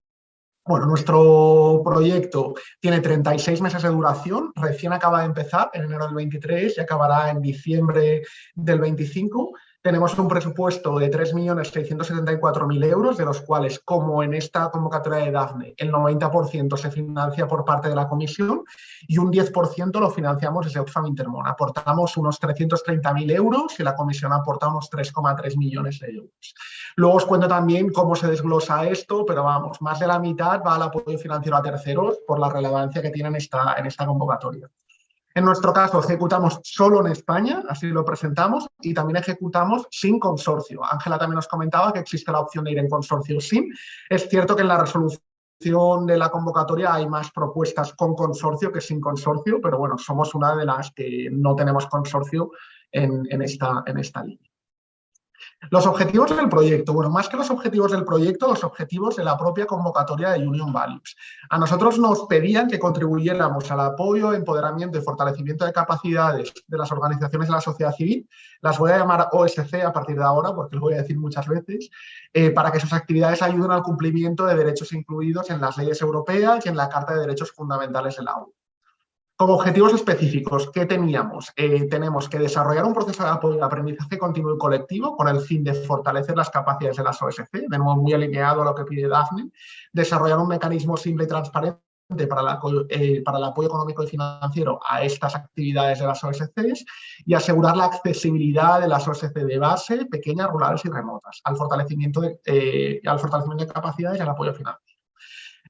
Bueno, nuestro proyecto tiene 36 meses de duración, recién acaba de empezar en enero del 23 y acabará en diciembre del 25 tenemos un presupuesto de 3.674.000 euros, de los cuales, como en esta convocatoria de DAFNE, el 90% se financia por parte de la comisión y un 10% lo financiamos desde Oxfam Intermón. Aportamos unos 330.000 euros y la comisión aporta unos 3,3 millones de euros. Luego os cuento también cómo se desglosa esto, pero vamos, más de la mitad va al apoyo financiero a terceros por la relevancia que tiene esta, en esta convocatoria. En nuestro caso, ejecutamos solo en España, así lo presentamos, y también ejecutamos sin consorcio. Ángela también nos comentaba que existe la opción de ir en consorcio sin. Es cierto que en la resolución de la convocatoria hay más propuestas con consorcio que sin consorcio, pero bueno, somos una de las que no tenemos consorcio en, en esta línea. Los objetivos del proyecto, bueno, más que los objetivos del proyecto, los objetivos de la propia convocatoria de Union Values. A nosotros nos pedían que contribuyéramos al apoyo, empoderamiento y fortalecimiento de capacidades de las organizaciones de la sociedad civil, las voy a llamar OSC a partir de ahora, porque lo voy a decir muchas veces, eh, para que sus actividades ayuden al cumplimiento de derechos incluidos en las leyes europeas y en la Carta de Derechos Fundamentales de la ONU. Como objetivos específicos, ¿qué teníamos? Eh, tenemos que desarrollar un proceso de apoyo de aprendizaje continuo y colectivo con el fin de fortalecer las capacidades de las OSC, de nuevo muy alineado a lo que pide DAFNE, desarrollar un mecanismo simple y transparente para, eh, el apoyo económico y financiero a estas actividades de las OSCs y asegurar la accesibilidad de las OSC de base, pequeñas, rurales y remotas, al fortalecimiento de, eh, al fortalecimiento de capacidades y al apoyo financiero.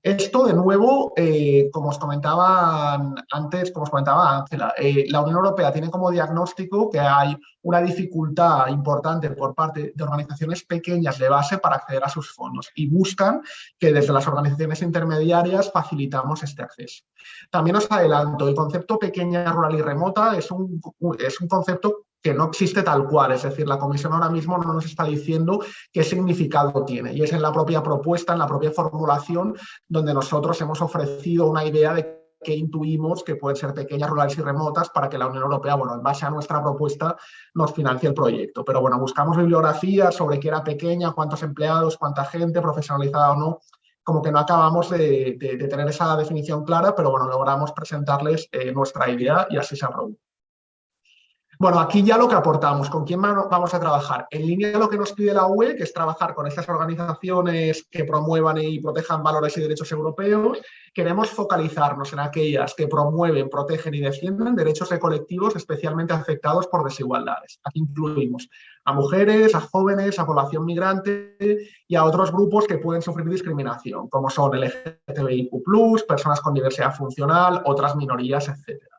Esto, de nuevo, eh, como os comentaba antes, como os comentaba Ángela, eh, la Unión Europea tiene como diagnóstico que hay una dificultad importante por parte de organizaciones pequeñas de base para acceder a sus fondos y buscan que desde las organizaciones intermediarias facilitamos este acceso. También os adelanto, el concepto pequeña, rural y remota es un, es un concepto que no existe tal cual, es decir, la comisión ahora mismo no nos está diciendo qué significado tiene y es en la propia propuesta, en la propia formulación, donde nosotros hemos ofrecido una idea de que intuimos que pueden ser pequeñas, rurales y remotas para que la Unión Europea, bueno, en base a nuestra propuesta, nos financie el proyecto. Pero bueno, buscamos bibliografía sobre qué era pequeña, cuántos empleados, cuánta gente, profesionalizada o no, como que no acabamos de, tener esa definición clara, pero bueno, logramos presentarles eh, nuestra idea y así se aprobó. Bueno, aquí ya lo que aportamos, ¿con quién vamos a trabajar? En línea de lo que nos pide la UE, que es trabajar con estas organizaciones que promuevan y protejan valores y derechos europeos, queremos focalizarnos en aquellas que promueven, protegen y defienden derechos de colectivos especialmente afectados por desigualdades. Aquí incluimos a mujeres, a jóvenes, a población migrante y a otros grupos que pueden sufrir discriminación, como son LGTBIQ+, personas con diversidad funcional, otras minorías, etc.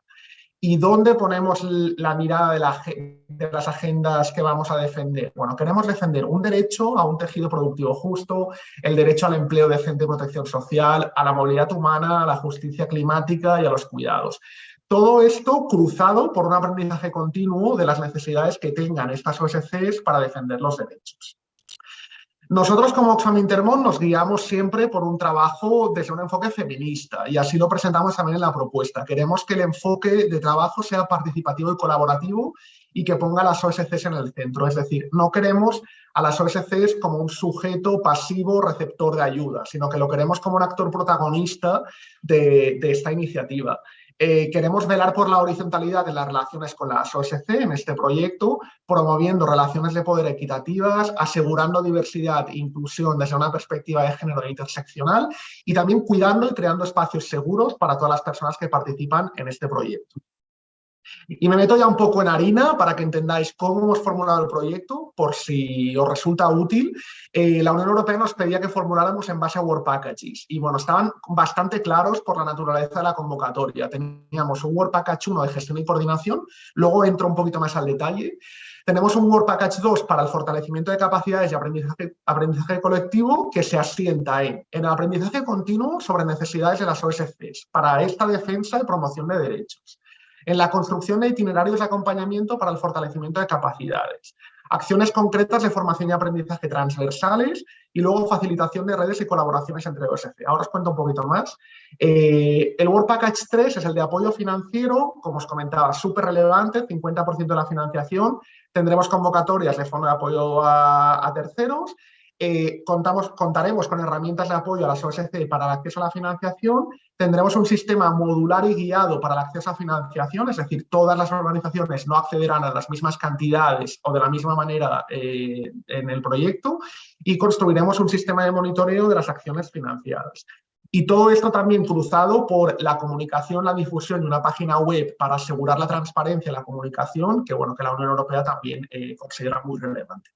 ¿Y dónde ponemos la mirada de, las agendas que vamos a defender? Bueno, queremos defender un derecho a un tejido productivo justo, el derecho al empleo decente y protección social, a la movilidad humana, a la justicia climática y a los cuidados. Todo esto cruzado por un aprendizaje continuo de las necesidades que tengan estas OSCs para defender los derechos. Nosotros como Oxfam Intermón nos guiamos siempre por un trabajo desde un enfoque feminista y así lo presentamos también en la propuesta. Queremos que el enfoque de trabajo sea participativo y colaborativo y que ponga a las OSCs en el centro. Es decir, no queremos a las OSCs como un sujeto pasivo receptor de ayuda, sino que lo queremos como un actor protagonista de, de esta iniciativa. Eh, queremos velar por la horizontalidad de las relaciones con las OSC en este proyecto, promoviendo relaciones de poder equitativas, asegurando diversidad e inclusión desde una perspectiva de género interseccional y también cuidando y creando espacios seguros para todas las personas que participan en este proyecto. Y me meto ya un poco en harina para que entendáis cómo hemos formulado el proyecto, por si os resulta útil. Eh, la Unión Europea nos pedía que formuláramos en base a Work Packages y bueno, estaban bastante claros por la naturaleza de la convocatoria. Teníamos un Work Package 1 de gestión y coordinación, luego entro un poquito más al detalle. Tenemos un Work Package 2 para el fortalecimiento de capacidades y aprendizaje, aprendizaje colectivo que se asienta en, en el aprendizaje continuo sobre necesidades de las OSCs para esta defensa y promoción de derechos en la construcción de itinerarios de acompañamiento para el fortalecimiento de capacidades, acciones concretas de formación y aprendizaje transversales y luego facilitación de redes y colaboraciones entre OSC. Ahora os cuento un poquito más. Eh, el Work Package 3 es el de apoyo financiero, como os comentaba, súper relevante, 50% de la financiación. Tendremos convocatorias de fondo de apoyo a terceros eh, contamos, contaremos con herramientas de apoyo a las OSC para el acceso a la financiación, tendremos un sistema modular y guiado para el acceso a financiación, es decir, todas las organizaciones no accederán a las mismas cantidades o de la misma manera eh, en el proyecto y construiremos un sistema de monitoreo de las acciones financiadas. Y todo esto también cruzado por la comunicación, la difusión de una página web para asegurar la transparencia y la comunicación, que bueno, que la Unión Europea también eh, considera muy relevante.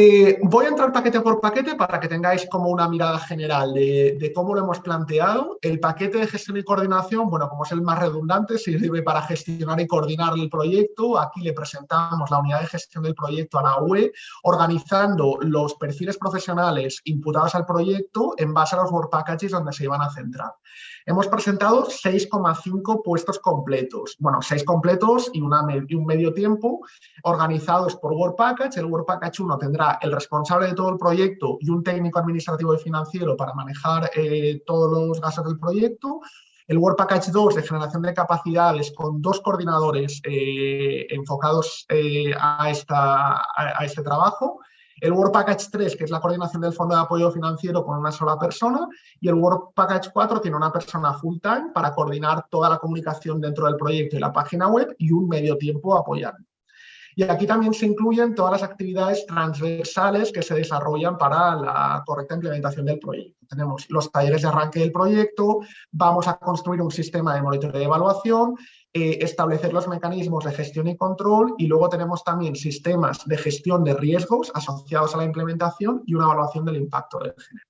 Eh, voy a entrar paquete por paquete para que tengáis como una mirada general de, cómo lo hemos planteado. El paquete de gestión y coordinación, bueno, como es el más redundante, sirve para gestionar y coordinar el proyecto. Aquí le presentamos la unidad de gestión del proyecto a la UE, organizando los perfiles profesionales imputados al proyecto en base a los work packages donde se iban a centrar. Hemos presentado 6,5 puestos completos, bueno, 6 completos y, un medio tiempo, organizados por Work Package. El Work Package 1 tendrá el responsable de todo el proyecto y un técnico administrativo y financiero para manejar eh, todos los gastos del proyecto. El Work Package 2 de generación de capacidades con dos coordinadores eh, enfocados eh, a, esta, a este trabajo el Work Package 3, que es la coordinación del fondo de apoyo financiero con una sola persona, y el Work Package 4 tiene una persona full time para coordinar toda la comunicación dentro del proyecto y la página web y un medio tiempo apoyando. Y aquí también se incluyen todas las actividades transversales que se desarrollan para la correcta implementación del proyecto. Tenemos los talleres de arranque del proyecto, vamos a construir un sistema de monitoreo de evaluación, eh, establecer los mecanismos de gestión y control y luego tenemos también sistemas de gestión de riesgos asociados a la implementación y una evaluación del impacto del género.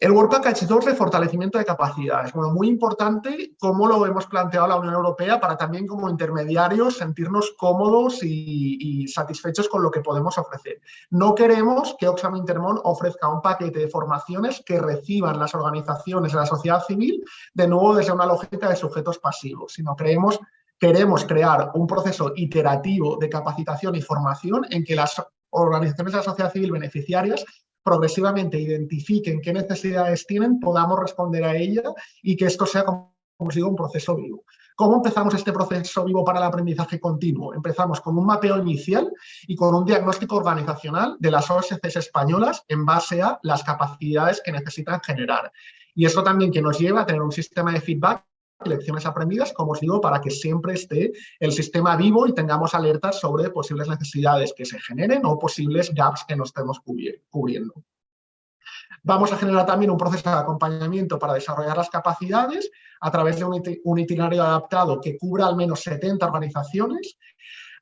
El Work Package 2 de fortalecimiento de capacidades. Bueno, muy importante cómo lo hemos planteado la Unión Europea para también como intermediarios sentirnos cómodos y, satisfechos con lo que podemos ofrecer. No queremos que Oxfam Intermon ofrezca un paquete de formaciones que reciban las organizaciones de la sociedad civil de nuevo desde una lógica de sujetos pasivos, sino creemos, queremos crear un proceso iterativo de capacitación y formación en que las organizaciones de la sociedad civil beneficiarias progresivamente identifiquen qué necesidades tienen, podamos responder a ella y que esto sea, como os digo, un proceso vivo. ¿Cómo empezamos este proceso vivo para el aprendizaje continuo? Empezamos con un mapeo inicial y con un diagnóstico organizacional de las OSCs españolas en base a las capacidades que necesitan generar. Y eso también que nos lleva a tener un sistema de feedback lecciones aprendidas, como os digo, para que siempre esté el sistema vivo y tengamos alertas sobre posibles necesidades que se generen o posibles gaps que no estemos cubriendo. Vamos a generar también un proceso de acompañamiento para desarrollar las capacidades a través de un itinerario adaptado que cubra al menos 70 organizaciones.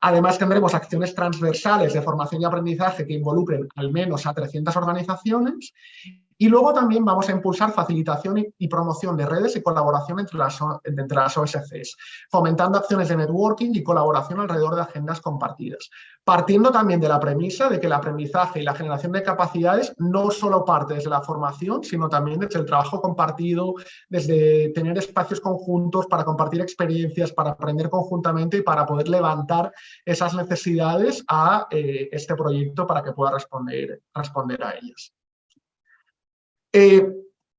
Además, tendremos acciones transversales de formación y aprendizaje que involucren al menos a 300 organizaciones y luego también vamos a impulsar facilitación y, promoción de redes y colaboración entre las, entre las OSCs, fomentando acciones de networking y colaboración alrededor de agendas compartidas. Partiendo también de la premisa de que el aprendizaje y la generación de capacidades no solo parte desde la formación, sino también desde el trabajo compartido, desde tener espacios conjuntos para compartir experiencias, para aprender conjuntamente y para poder levantar esas necesidades a eh, este proyecto para que pueda responder, responder a ellas. Eh,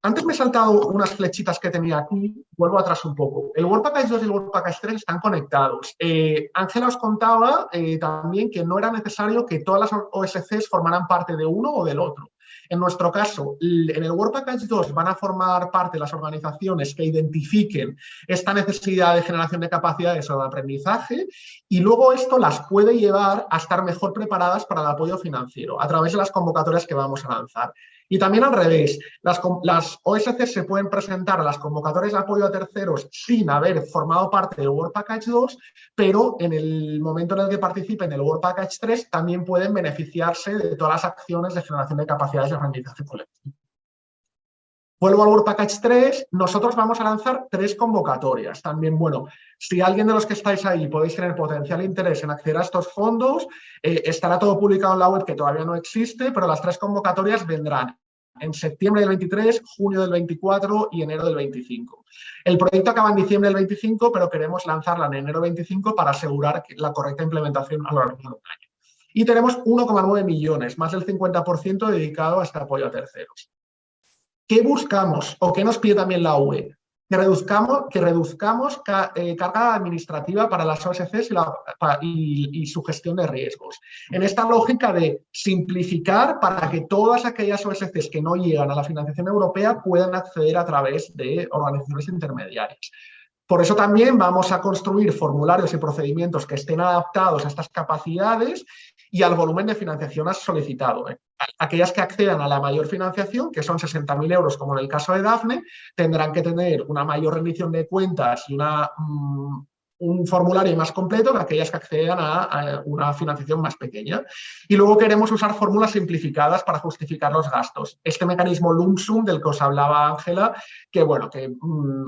antes me he saltado unas flechitas que tenía aquí, vuelvo atrás un poco. El World Package 2 y el World Package 3 están conectados. Eh, Ángela os contaba eh, también que no era necesario que todas las OSCs formaran parte de uno o del otro. En nuestro caso, en el World Package 2 van a formar parte las organizaciones que identifiquen esta necesidad de generación de capacidades o de aprendizaje y luego esto las puede llevar a estar mejor preparadas para el apoyo financiero a través de las convocatorias que vamos a lanzar. Y también al revés, las, las OSC se pueden presentar a las convocatorias de apoyo a terceros sin haber formado parte del World Package 2, pero en el momento en el que participen en el World Package 3 también pueden beneficiarse de todas las acciones de generación de capacidades de aprendizaje colectivo. Vuelvo al World Package 3, nosotros vamos a lanzar tres convocatorias. También, bueno, si alguien de los que estáis ahí podéis tener potencial interés en acceder a estos fondos, eh, estará todo publicado en la web que todavía no existe, pero las tres convocatorias vendrán en septiembre del 23, junio del 24 y enero del 25. El proyecto acaba en diciembre del 25, pero queremos lanzarla en enero del 25 para asegurar la correcta implementación a lo largo de un año. Y tenemos 1,9 millones, más del 50% dedicado a este apoyo a terceros. ¿Qué buscamos o qué nos pide también la UE? que reduzcamos, que reduzcamos eh, carga administrativa para las OSCs y, y, su gestión de riesgos. En esta lógica de simplificar para que todas aquellas OSCs que no llegan a la financiación europea puedan acceder a través de organizaciones intermediarias. Por eso también vamos a construir formularios y procedimientos que estén adaptados a estas capacidades y al volumen de financiación solicitado. ¿eh? Aquellas que accedan a la mayor financiación, que son 60.000 euros como en el caso de DAFNE, tendrán que tener una mayor rendición de cuentas y mm, un formulario más completo que aquellas que accedan a, una financiación más pequeña. Y luego queremos usar fórmulas simplificadas para justificar los gastos. Este mecanismo lump sum del que os hablaba Ángela, que bueno, que mm,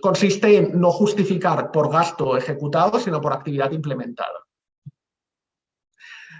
consiste en no justificar por gasto ejecutado, sino por actividad implementada.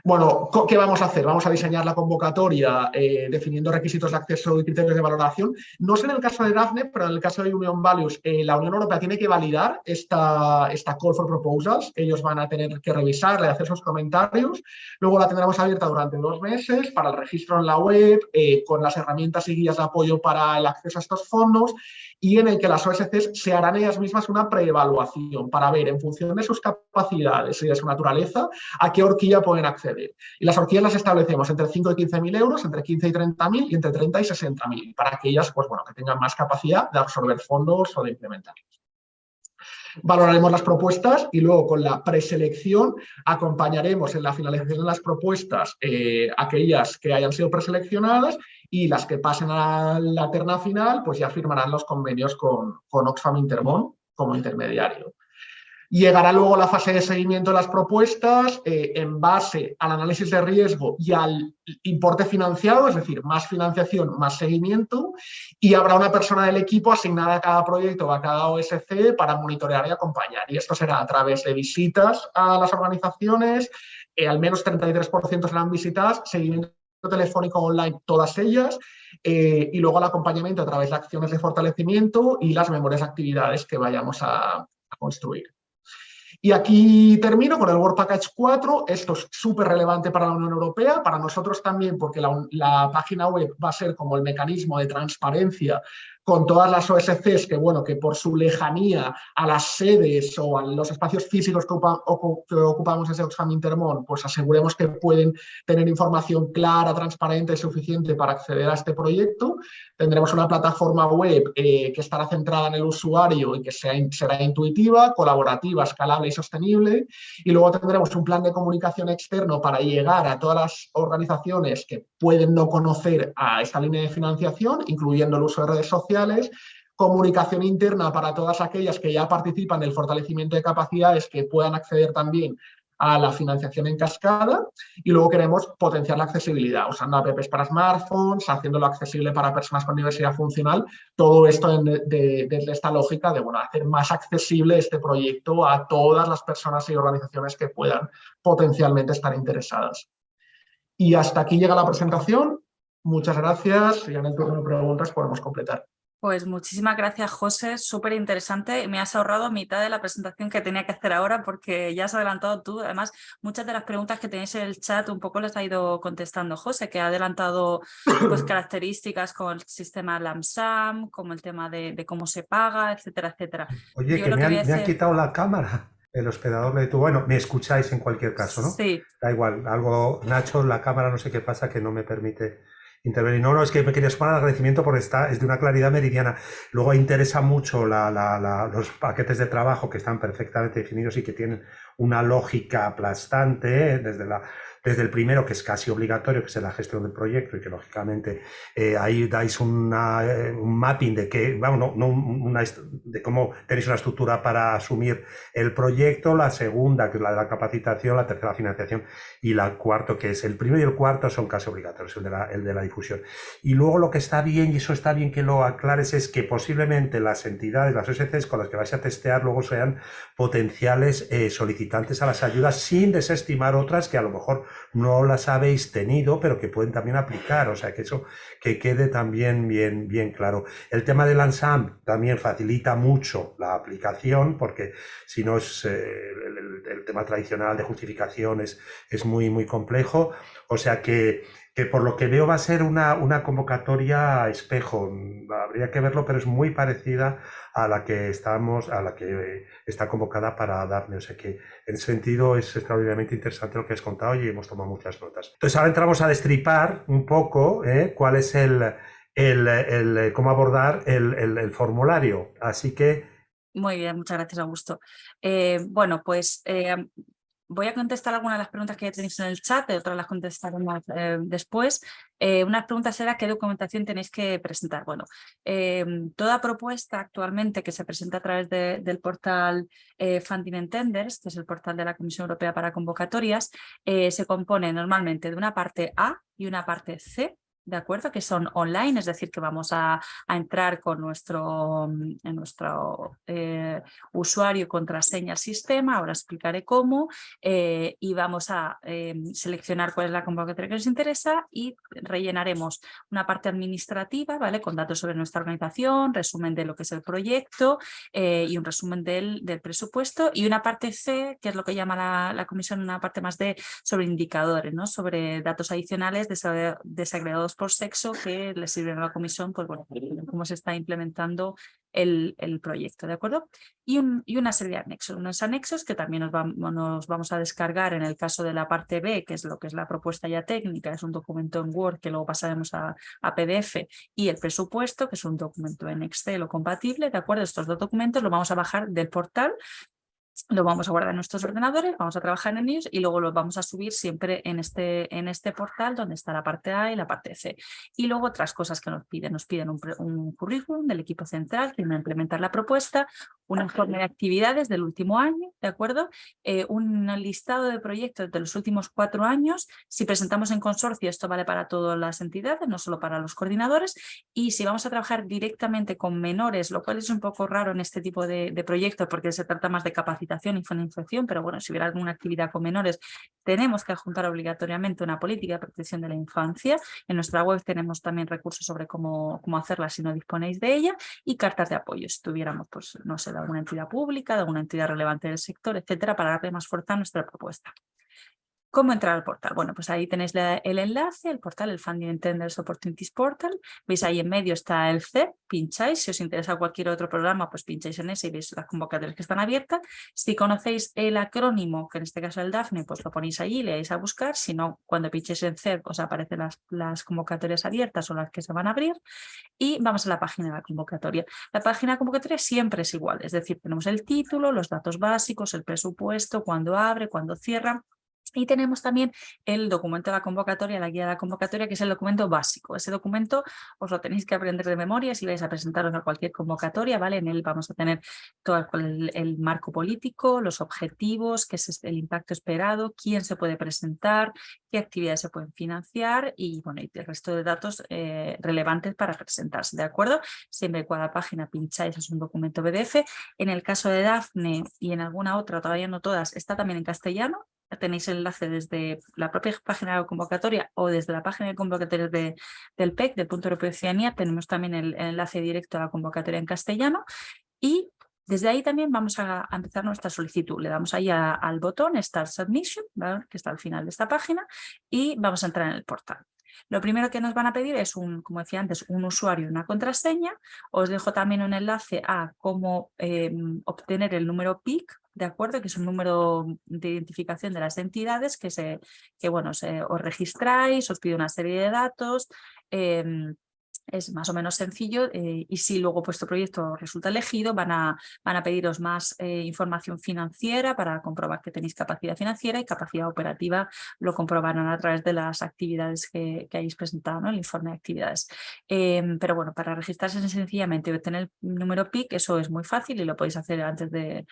Bueno, ¿qué vamos a hacer? Vamos a diseñar la convocatoria eh, definiendo requisitos de acceso y criterios de valoración. No sé en el caso de DAFNE, pero en el caso de Union Values, eh, la Unión Europea tiene que validar esta, esta Call for Proposals. Ellos van a tener que revisarla y hacer sus comentarios. Luego la tendremos abierta durante dos meses para el registro en la web, eh, con las herramientas y guías de apoyo para el acceso a estos fondos y en el que las OSCs se harán ellas mismas una preevaluación para ver en función de sus capacidades y de su naturaleza a qué horquilla pueden acceder. Y las horquillas las establecemos entre 5 y 15 mil euros, entre 15 y 30 mil y entre 30 y 60 mil, para que ellas pues, bueno, que tengan más capacidad de absorber fondos o de implementarlos. Valoraremos las propuestas y luego con la preselección acompañaremos en la finalización de las propuestas eh, aquellas que hayan sido preseleccionadas y las que pasen a la terna final pues ya firmarán los convenios con, con Oxfam Intermón como intermediario. Llegará luego la fase de seguimiento de las propuestas eh, en base al análisis de riesgo y al importe financiado, es decir, más financiación, más seguimiento, y habrá una persona del equipo asignada a cada proyecto o a cada OSC para monitorear y acompañar. Y esto será a través de visitas a las organizaciones, eh, al menos 33% serán visitas, seguimiento telefónico online, todas ellas, eh, y luego el acompañamiento a través de acciones de fortalecimiento y las memorias de actividades que vayamos a construir. Y aquí termino con el Work Package 4. Esto es súper relevante para la Unión Europea, para nosotros también, porque la, página web va a ser como el mecanismo de transparencia con todas las OSCs que, bueno, que por su lejanía a las sedes o a los espacios físicos que, ocupamos desde Oxfam Intermón, pues aseguremos que pueden tener información clara, transparente y suficiente para acceder a este proyecto. Tendremos una plataforma web eh, que estará centrada en el usuario y que será intuitiva, colaborativa, escalable y sostenible. Y luego tendremos un plan de comunicación externo para llegar a todas las organizaciones que pueden no conocer a esta línea de financiación, incluyendo el uso de redes sociales comunicación interna para todas aquellas que ya participan en el fortalecimiento de capacidades que puedan acceder también a la financiación en cascada y luego queremos potenciar la accesibilidad usando apps para smartphones, haciéndolo accesible para personas con diversidad funcional, todo esto desde esta lógica de bueno, hacer más accesible este proyecto a todas las personas y organizaciones que puedan potencialmente estar interesadas. Y hasta aquí llega la presentación. Muchas gracias y en el turno de preguntas podemos completar. Pues muchísimas gracias, José. Súper interesante. Me has ahorrado mitad de la presentación que tenía que hacer ahora porque ya has adelantado tú. Además, muchas de las preguntas que tenéis en el chat un poco las ha ido contestando José, que ha adelantado pues, características con el sistema LAMSAM, como el tema de, cómo se paga, etcétera, etcétera. Oye, que, me, han, quitado la cámara. El hospedador me detuvo. Bueno, me escucháis en cualquier caso, ¿no? Sí. Da igual. Algo, Nacho, la cámara no sé qué pasa que no me permite intervenir. No, no, es que me quería sumar al agradecimiento porque está, es de una claridad meridiana. Luego interesa mucho los paquetes de trabajo que están perfectamente definidos y que tienen una lógica aplastante, ¿eh? desde la desde el primero, que es casi obligatorio, que es la gestión del proyecto y que lógicamente eh, ahí dais una, eh, un mapping de que, vamos, no, una, de cómo tenéis una estructura para asumir el proyecto, la segunda, que es la de la capacitación, la tercera, financiación, y la cuarto, que es el primero y el cuarto, son casi obligatorios, el de la, el de la difusión. Y luego lo que está bien, y eso está bien que lo aclares, es que posiblemente las entidades, las OSCs con las que vais a testear, luego sean potenciales eh, solicitantes a las ayudas sin desestimar otras que a lo mejor no las habéis tenido, pero que pueden también aplicar, o sea, que eso que quede también bien, bien claro. El tema del ANSAM también facilita mucho la aplicación, porque si no es eh, el, tema tradicional de justificación es, es muy, muy complejo, o sea que que por lo que veo va a ser una, una convocatoria espejo. Habría que verlo, pero es muy parecida a la que estamos, a la que está convocada para darle. O sea que en ese sentido es extraordinariamente interesante lo que has contado y hemos tomado muchas notas. Entonces ahora entramos a destripar un poco ¿eh? cuál es el, el, cómo abordar el, el, formulario. Así que muy bien, muchas gracias, Augusto. Eh, bueno, pues eh, voy a contestar algunas de las preguntas que ya tenéis en el chat, otras las contestaremos eh, después. Eh, una pregunta será qué documentación tenéis que presentar. Bueno, eh, toda propuesta actualmente que se presenta a través del portal Funding and Tenders, que es el portal de la Comisión Europea para Convocatorias, se compone normalmente de una parte A y una parte C ¿de acuerdo? Que son online, es decir, que vamos a, entrar con nuestro, mm, en nuestro eh, usuario contraseña sistema, ahora explicaré cómo, eh, y vamos a eh, seleccionar cuál es la convocatoria que nos interesa y rellenaremos una parte administrativa, ¿vale? Con datos sobre nuestra organización, resumen de lo que es el proyecto y un resumen del, del, presupuesto y una parte C, que es lo que llama la, la comisión, una parte más de sobre indicadores, ¿no? Sobre datos adicionales desagregados por sexo que le sirven a la comisión, pues bueno, cómo se está implementando el, el proyecto, ¿de acuerdo? Y, un, y, una serie de anexos, unos anexos que también nos, nos, vamos a descargar en el caso de la parte B, que es lo que es la propuesta ya técnica, es un documento en Word que luego pasaremos a, a PDF, y el presupuesto, que es un documento en Excel o compatible, ¿de acuerdo? Estos dos documentos los vamos a bajar del portal lo vamos a guardar en nuestros ordenadores, vamos a trabajar en ellos y luego los vamos a subir siempre en este, en este portal donde está la parte A y la parte C. Y luego otras cosas que nos piden. Nos piden un, currículum del equipo central que va a implementar la propuesta, un informe de actividades del último año, ¿de acuerdo? Eh, un listado de proyectos de los últimos cuatro años. Si presentamos en consorcio, esto vale para todas las entidades, no solo para los coordinadores. Y si vamos a trabajar directamente con menores, lo cual es un poco raro en este tipo de, de proyectos porque se trata más de capacitación y financiación, pero bueno, si hubiera alguna actividad con menores, tenemos que adjuntar obligatoriamente una política de protección de la infancia. En nuestra web tenemos también recursos sobre cómo, cómo hacerla si no disponéis de ella y cartas de apoyo, si tuviéramos, pues, no sé, de alguna entidad pública, de alguna entidad relevante del sector, etcétera, para darle más fuerza a nuestra propuesta. ¿Cómo entrar al portal? Bueno, pues ahí tenéis el enlace, el portal, el Funding Tenders Opportunities Portal. Veis ahí en medio está el CEP, pincháis. Si os interesa cualquier otro programa, pues pincháis en ese y veis las convocatorias que están abiertas. Si conocéis el acrónimo, que en este caso es el DAFNE, pues lo ponéis allí, le dais a buscar. Si no, cuando pinchéis en CEP os aparecen las, las convocatorias abiertas o las que se van a abrir. Y vamos a la página de la convocatoria. La página de convocatoria siempre es igual, es decir, tenemos el título, los datos básicos, el presupuesto, cuándo abre, cuándo cierra y tenemos también el documento de la convocatoria, la guía de la convocatoria, que es el documento básico. Ese documento os lo tenéis que aprender de memoria si vais a presentaros a cualquier convocatoria, ¿vale? En él vamos a tener todo el, marco político, los objetivos, qué es el impacto esperado, quién se puede presentar, qué actividades se pueden financiar y, bueno, y el resto de datos eh, relevantes para presentarse, ¿de acuerdo? Siempre la página pincháis es un documento PDF. En el caso de Dafne y en alguna otra, todavía no todas, está también en castellano, tenéis el enlace desde la propia página de convocatoria o desde la página de convocatoria de, del PEC, del Punto Europeo de Ciudadanía, tenemos también el, enlace directo a la convocatoria en castellano y desde ahí también vamos a, empezar nuestra solicitud. Le damos ahí al botón Start Submission, que está al final de esta página, y vamos a entrar en el portal. Lo primero que nos van a pedir es, un, como decía antes, un usuario y una contraseña. Os dejo también un enlace a cómo em, obtener el número PIC, ¿de acuerdo? Que es un número de identificación de las entidades que, se, que bueno, se, os registráis, os pide una serie de datos, em, es más o menos sencillo eh, y si luego vuestro proyecto resulta elegido van a, van a pediros más eh, información financiera para comprobar que tenéis capacidad financiera y capacidad operativa lo comprobarán a través de las actividades que, que hayáis presentado, ¿no? el informe de actividades. Em, pero bueno, para registrarse sencillamente y obtener el número PIC, eso es muy fácil y lo podéis hacer antes de,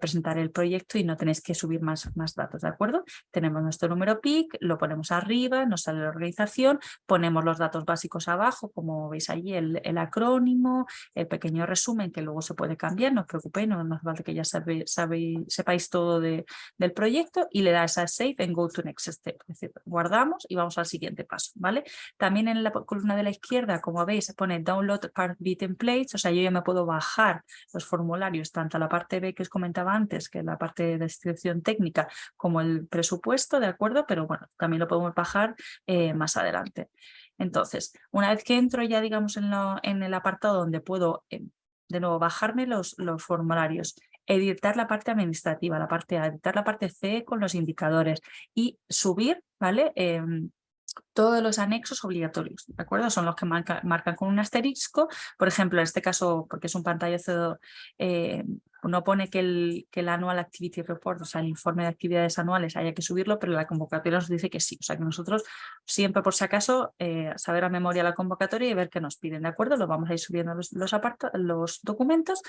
presentar el proyecto y no tenéis que subir más, más datos, ¿de acuerdo? Tenemos nuestro número PIC, lo ponemos arriba, nos sale la organización, ponemos los datos básicos abajo como como veis allí, el, el, acrónimo, el pequeño resumen que luego se puede cambiar, no os preocupéis, no, no hace falta que ya sabe, sabe, sepáis todo de, del proyecto y le das a Save en Go to Next Step, es decir, guardamos y vamos al siguiente paso, ¿vale? También en la columna de la izquierda, como veis, pone Download Part B Templates, o sea, yo ya me puedo bajar los formularios, tanto la parte B que os comentaba antes, que es la parte de descripción técnica, como el presupuesto, ¿de acuerdo? Pero bueno, también lo podemos bajar eh, más adelante. Entonces, una vez que entro ya, digamos, en, el apartado donde puedo, eh, de nuevo, bajarme los, los formularios, editar la parte administrativa, la parte A, editar la parte C con los indicadores y subir, ¿vale? Em, todos los anexos obligatorios, ¿de acuerdo? Son los que marcan con un asterisco, por ejemplo, en este caso, porque es un pantallazo eh, no pone que el, que el Annual Activity Report, o sea, el informe de actividades anuales haya que subirlo, pero la convocatoria nos dice que sí. O sea, que nosotros siempre, por si acaso, eh, saber a memoria la convocatoria y ver qué nos piden, ¿de acuerdo? Lo vamos a ir subiendo los, los, los documentos.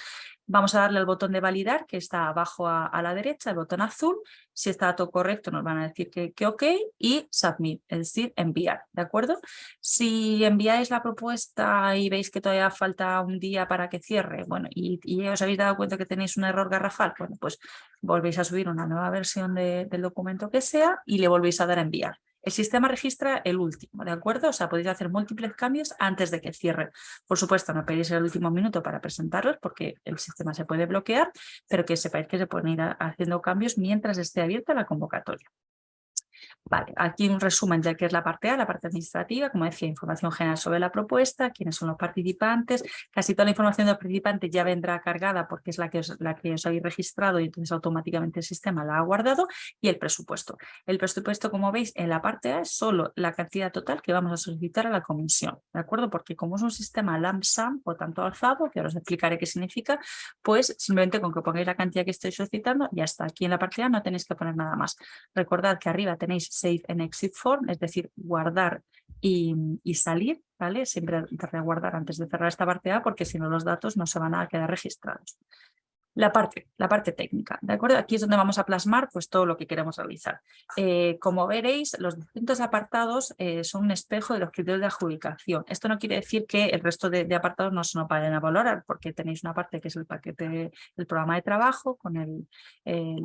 Vamos a darle al botón de validar, que está abajo a, la derecha, el botón azul. Si está todo correcto, nos van a decir que, que ok y submit, es decir, enviar, ¿de acuerdo? Si enviáis la propuesta y veis que todavía falta un día para que cierre, bueno, y, y os habéis dado cuenta que tenéis tenéis un error garrafal, bueno, pues volvéis a subir una nueva versión de, del documento que sea y le volvéis a dar a enviar. El sistema registra el último, ¿de acuerdo? O sea, podéis hacer múltiples cambios antes de que cierre. Por supuesto, no pedís el último minuto para presentarlos porque el sistema se puede bloquear, pero que sepáis que se pueden ir haciendo cambios mientras esté abierta la convocatoria. Vale, aquí un resumen de qué es la parte A, la parte administrativa, como decía, información general sobre la propuesta, quiénes son los participantes, casi toda la información de los participantes ya vendrá cargada porque es la que os, la que os habéis registrado y entonces automáticamente el sistema la ha guardado y el presupuesto. El presupuesto, como veis, en la parte A es solo la cantidad total que vamos a solicitar a la comisión, ¿de acuerdo? Porque como es un sistema LAMSAM o tanto alzado, que ahora os explicaré qué significa, pues simplemente con que pongáis la cantidad que estoy solicitando, ya está. Aquí en la parte A no tenéis que poner nada más. Recordad que arriba tenéis Save and Exit Form, es decir, guardar y, salir, ¿vale? Siempre guardar antes de cerrar esta parte A porque si no los datos no se van a quedar registrados. La parte, la parte técnica, ¿de acuerdo? Aquí es donde vamos a plasmar pues, todo lo que queremos realizar. Eh, como veréis, los distintos apartados eh, son un espejo de los criterios de adjudicación. Esto no quiere decir que el resto de, apartados no se nos vayan a valorar, porque tenéis una parte que es el paquete, el programa de trabajo, con el, eh,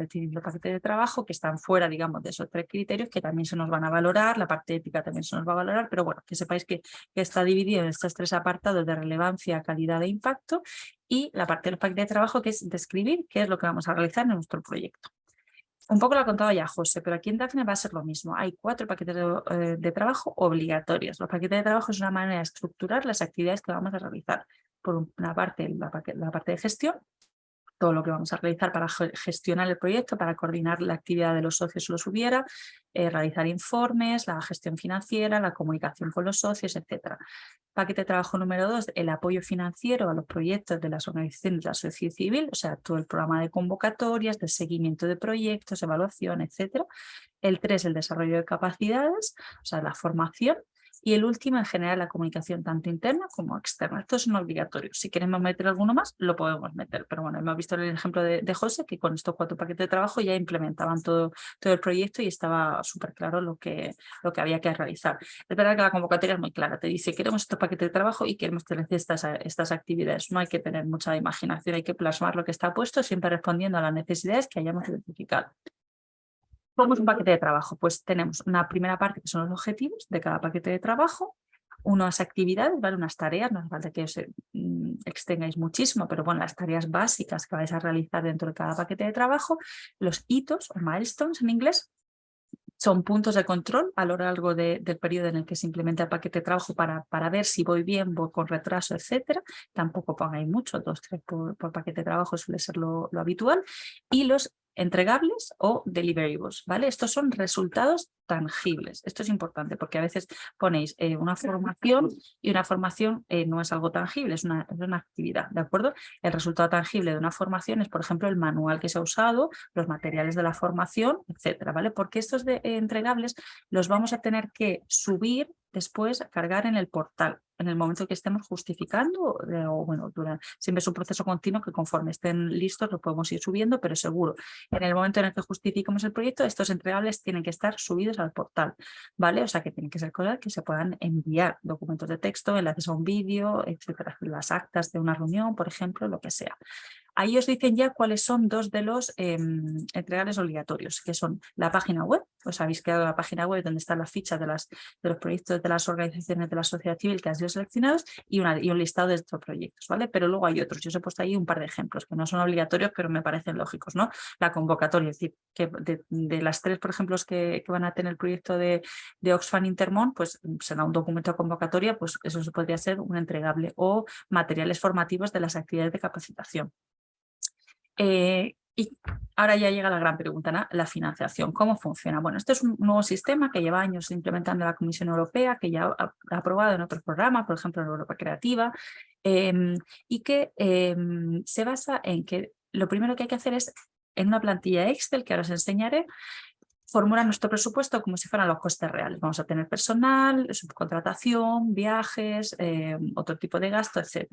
paquete de trabajo, que están fuera, digamos, de esos tres criterios, que también se nos van a valorar, la parte ética también se nos va a valorar, pero bueno, que sepáis que está dividido en estos tres apartados de relevancia, calidad e impacto, y la parte del paquete de trabajo que es describir qué es lo que vamos a realizar en nuestro proyecto. Un poco lo ha contado ya José, pero aquí en Daphne va a ser lo mismo. Hay cuatro paquetes de, eh, trabajo obligatorios. Los paquetes de trabajo es una manera de estructurar las actividades que vamos a realizar. Por una parte, la parte de gestión, todo lo que vamos a realizar para gestionar el proyecto, para coordinar la actividad de los socios si los hubiera, eh, realizar informes, la gestión financiera, la comunicación con los socios, etc. Paquete de trabajo número dos, el apoyo financiero a los proyectos de las organizaciones de la sociedad civil, o sea, todo el programa de convocatorias, de seguimiento de proyectos, evaluación, etc. El tres, el desarrollo de capacidades, o sea, la formación. Y el último, en general, la comunicación tanto interna como externa. Esto es un obligatorio. Si queremos meter alguno más, lo podemos meter. Pero bueno, hemos visto el ejemplo de, José, que con estos cuatro paquetes de trabajo ya implementaban todo, todo el proyecto y estaba súper claro lo que, lo que había que realizar. Es verdad que la convocatoria es muy clara. Te dice, queremos estos paquetes de trabajo y queremos tener estas, estas actividades. No hay que tener mucha imaginación, hay que plasmar lo que está puesto, siempre respondiendo a las necesidades que hayamos identificado. ¿Cómo es un paquete de trabajo? Pues tenemos una primera parte que son los objetivos de cada paquete de trabajo, unas actividades, ¿vale? unas tareas, no hace falta que os mm, extengáis muchísimo, pero bueno, las tareas básicas que vais a realizar dentro de cada paquete de trabajo, los hitos o milestones en inglés, son puntos de control a lo largo del periodo en el que se implementa el paquete de trabajo para, para ver si voy bien, voy con retraso, etcétera. Tampoco pongáis mucho, dos, tres por, paquete de trabajo suele ser lo, lo habitual. Y los entregables o deliverables, ¿vale? Estos son resultados tangibles. Esto es importante porque a veces ponéis eh, una formación y una formación eh, no es algo tangible, es una, es una, actividad, ¿de acuerdo? El resultado tangible de una formación es, por ejemplo, el manual que se ha usado, los materiales de la formación, etcétera, ¿vale? Porque estos de, eh, entregables los vamos a tener que subir después cargar en el portal en el momento que estemos justificando o bueno, siempre es un proceso continuo que conforme estén listos lo podemos ir subiendo, pero seguro en el momento en el que justificamos el proyecto estos entregables tienen que estar subidos al portal, ¿vale? O sea que tienen que ser cosas que se puedan enviar, documentos de texto, enlaces a un vídeo, etcétera, las actas de una reunión, por ejemplo, lo que sea. Ahí os dicen ya cuáles son dos de los eh, entregables obligatorios, que son la página web, os habéis creado la página web donde están las fichas de, los proyectos de las organizaciones de la sociedad civil que han sido seleccionados y, un listado de estos proyectos, ¿vale? Pero luego hay otros, yo os he puesto ahí un par de ejemplos que no son obligatorios, pero me parecen lógicos, ¿no? La convocatoria, es decir, que de, las tres, por ejemplo, que, van a tener el proyecto de, Oxfam Intermont, pues será un documento de convocatoria, pues eso podría ser un entregable o materiales formativos de las actividades de capacitación. Eh, y ahora ya llega la gran pregunta, la financiación, ¿cómo funciona? Bueno, este es un nuevo sistema que lleva años implementando la Comisión Europea, que ya ha, aprobado en otros programas, por ejemplo en Europa Creativa, em, y que em, se basa en que lo primero que hay que hacer es, en una plantilla Excel, que ahora os enseñaré, formular nuestro presupuesto como si fueran los costes reales. Vamos a tener personal, subcontratación, viajes, em, otro tipo de gasto, etc.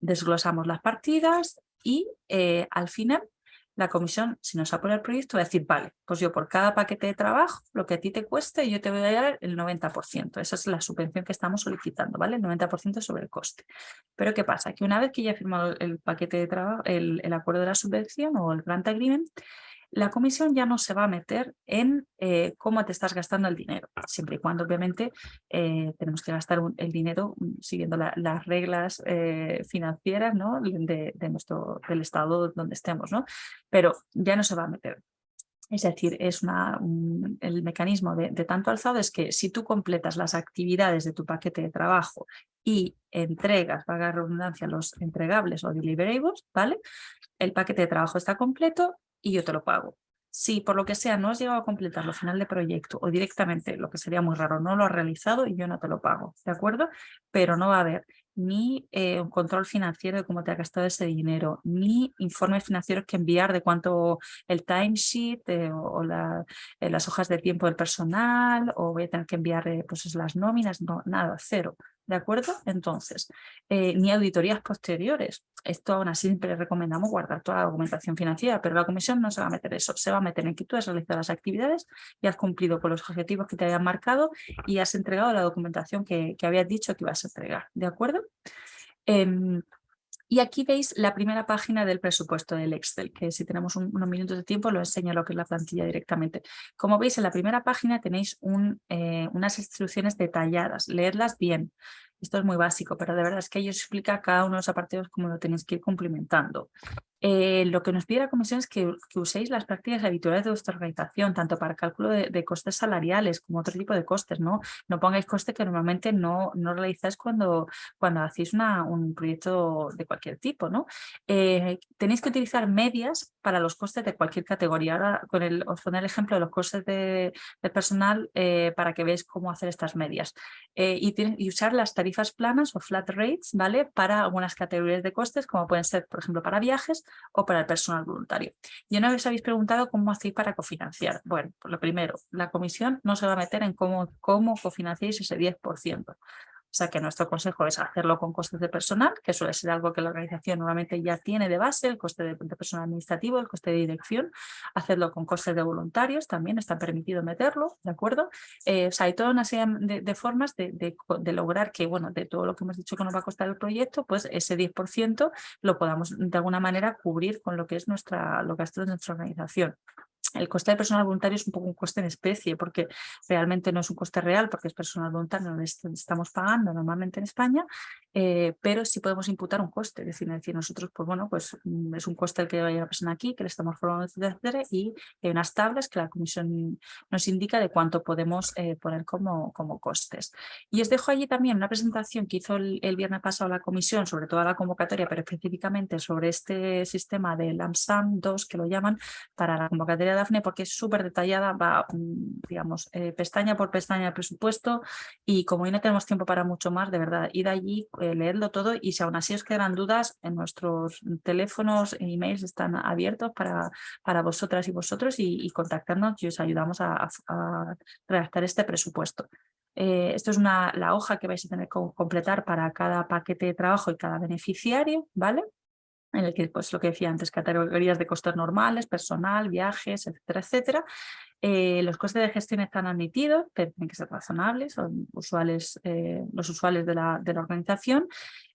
Desglosamos las partidas y eh, al final la comisión, si nos aprueba el proyecto, va a decir, vale, pues yo por cada paquete de trabajo, lo que a ti te cueste, yo te voy a dar el 90%. Esa es la subvención que estamos solicitando, ¿vale? El 90% sobre el coste. Pero ¿qué pasa? Que una vez que ya he firmado el paquete de trabajo, el, el acuerdo de la subvención o el grant agreement, la comisión ya no se va a meter en eh, cómo te estás gastando el dinero, siempre y cuando obviamente eh, tenemos que gastar el dinero mm, siguiendo las reglas eh, financieras ¿no? de, nuestro, del estado donde estemos, ¿no? pero ya no se va a meter. Es decir, es una, el mecanismo de, tanto alzado es que si tú completas las actividades de tu paquete de trabajo y entregas, paga redundancia, los entregables o deliverables, ¿vale? El paquete de trabajo está completo y yo te lo pago. Si por lo que sea no has llegado a completar lo final de proyecto o directamente, lo que sería muy raro, no lo has realizado y yo no te lo pago, ¿de acuerdo? Pero no va a haber ni eh, un control financiero de cómo te ha gastado ese dinero, ni informes financieros que enviar de cuánto el timesheet eh, o eh, las hojas de tiempo del personal o voy a tener que enviar pues, las nóminas, no, nada, cero. ¿De acuerdo? Entonces, eh, ni auditorías posteriores. Esto aún así siempre recomendamos guardar toda la documentación financiera, pero la comisión no se va a meter eso. Se va a meter en que tú has realizado las actividades y has cumplido con los objetivos que te habían marcado y has entregado la documentación que, que habías dicho que ibas a entregar. ¿De acuerdo? Em, y aquí veis la primera página del presupuesto del Excel, que si tenemos unos minutos de tiempo lo enseño lo que es la plantilla directamente. Como veis en la primera página tenéis eh, unas instrucciones detalladas, leedlas bien. Esto es muy básico, pero de verdad es que ellos explica cada uno de los apartados cómo lo tenéis que ir cumplimentando. Eh, lo que nos pide la comisión es que, uséis las prácticas habituales de vuestra organización, tanto para cálculo de, costes salariales como otro tipo de costes. No, no pongáis costes que normalmente no, no realizáis cuando, cuando hacéis un proyecto de cualquier tipo. Eh, tenéis que utilizar medias para los costes de cualquier categoría. Ahora os pondré el ejemplo de los costes de, personal eh, para que veáis cómo hacer estas medias. y, y usar las tarifas planas o flat rates ¿vale? para algunas categorías de costes, como pueden ser, por ejemplo, para viajes o para el personal voluntario. Y una vez habéis preguntado cómo hacéis para cofinanciar. Bueno, pues lo primero, la comisión no se va a meter en cómo, cómo cofinanciáis ese 10%. O sea que nuestro consejo es hacerlo con costes de personal, que suele ser algo que la organización normalmente ya tiene de base, el coste de, personal administrativo, el coste de dirección, hacerlo con costes de voluntarios, también está permitido meterlo, ¿de acuerdo? Eh, o sea, hay toda una serie de, formas de, lograr que, bueno, de todo lo que hemos dicho que nos va a costar el proyecto, pues ese 10% lo podamos de alguna manera cubrir con lo que es nuestra, lo que de nuestra organización. El coste de personal voluntario es un poco un coste en especie, porque realmente no es un coste real, porque es personal voluntario, no estamos pagando normalmente en España, eh, pero sí podemos imputar un coste, es decir, decir, nosotros, pues bueno, pues mm, es un coste el que vaya la persona aquí, que le estamos formando, etcétera, y hay unas tablas que la comisión nos indica de cuánto podemos eh, poner como, como costes. Y os dejo allí también una presentación que hizo el, viernes pasado la comisión sobre toda la convocatoria, pero específicamente sobre este sistema de LAMSAM 2, que lo llaman, para la convocatoria de porque es súper detallada, va, mm, digamos, eh, pestaña por pestaña el presupuesto y como hoy no tenemos tiempo para mucho más, de verdad, id allí, eh, leedlo todo y si aún así os quedan dudas, en nuestros teléfonos e emails están abiertos para, para vosotras y vosotros y, contactarnos y os ayudamos a, redactar este presupuesto. Eh, esto es una, la hoja que vais a tener que completar para cada paquete de trabajo y cada beneficiario, ¿vale? En el que, pues lo que decía antes, categorías de costes normales, personal, viajes, etcétera, etcétera. Eh, los costes de gestión están admitidos, pero tienen que ser razonables, son usuales, eh, los usuales de la, de la organización.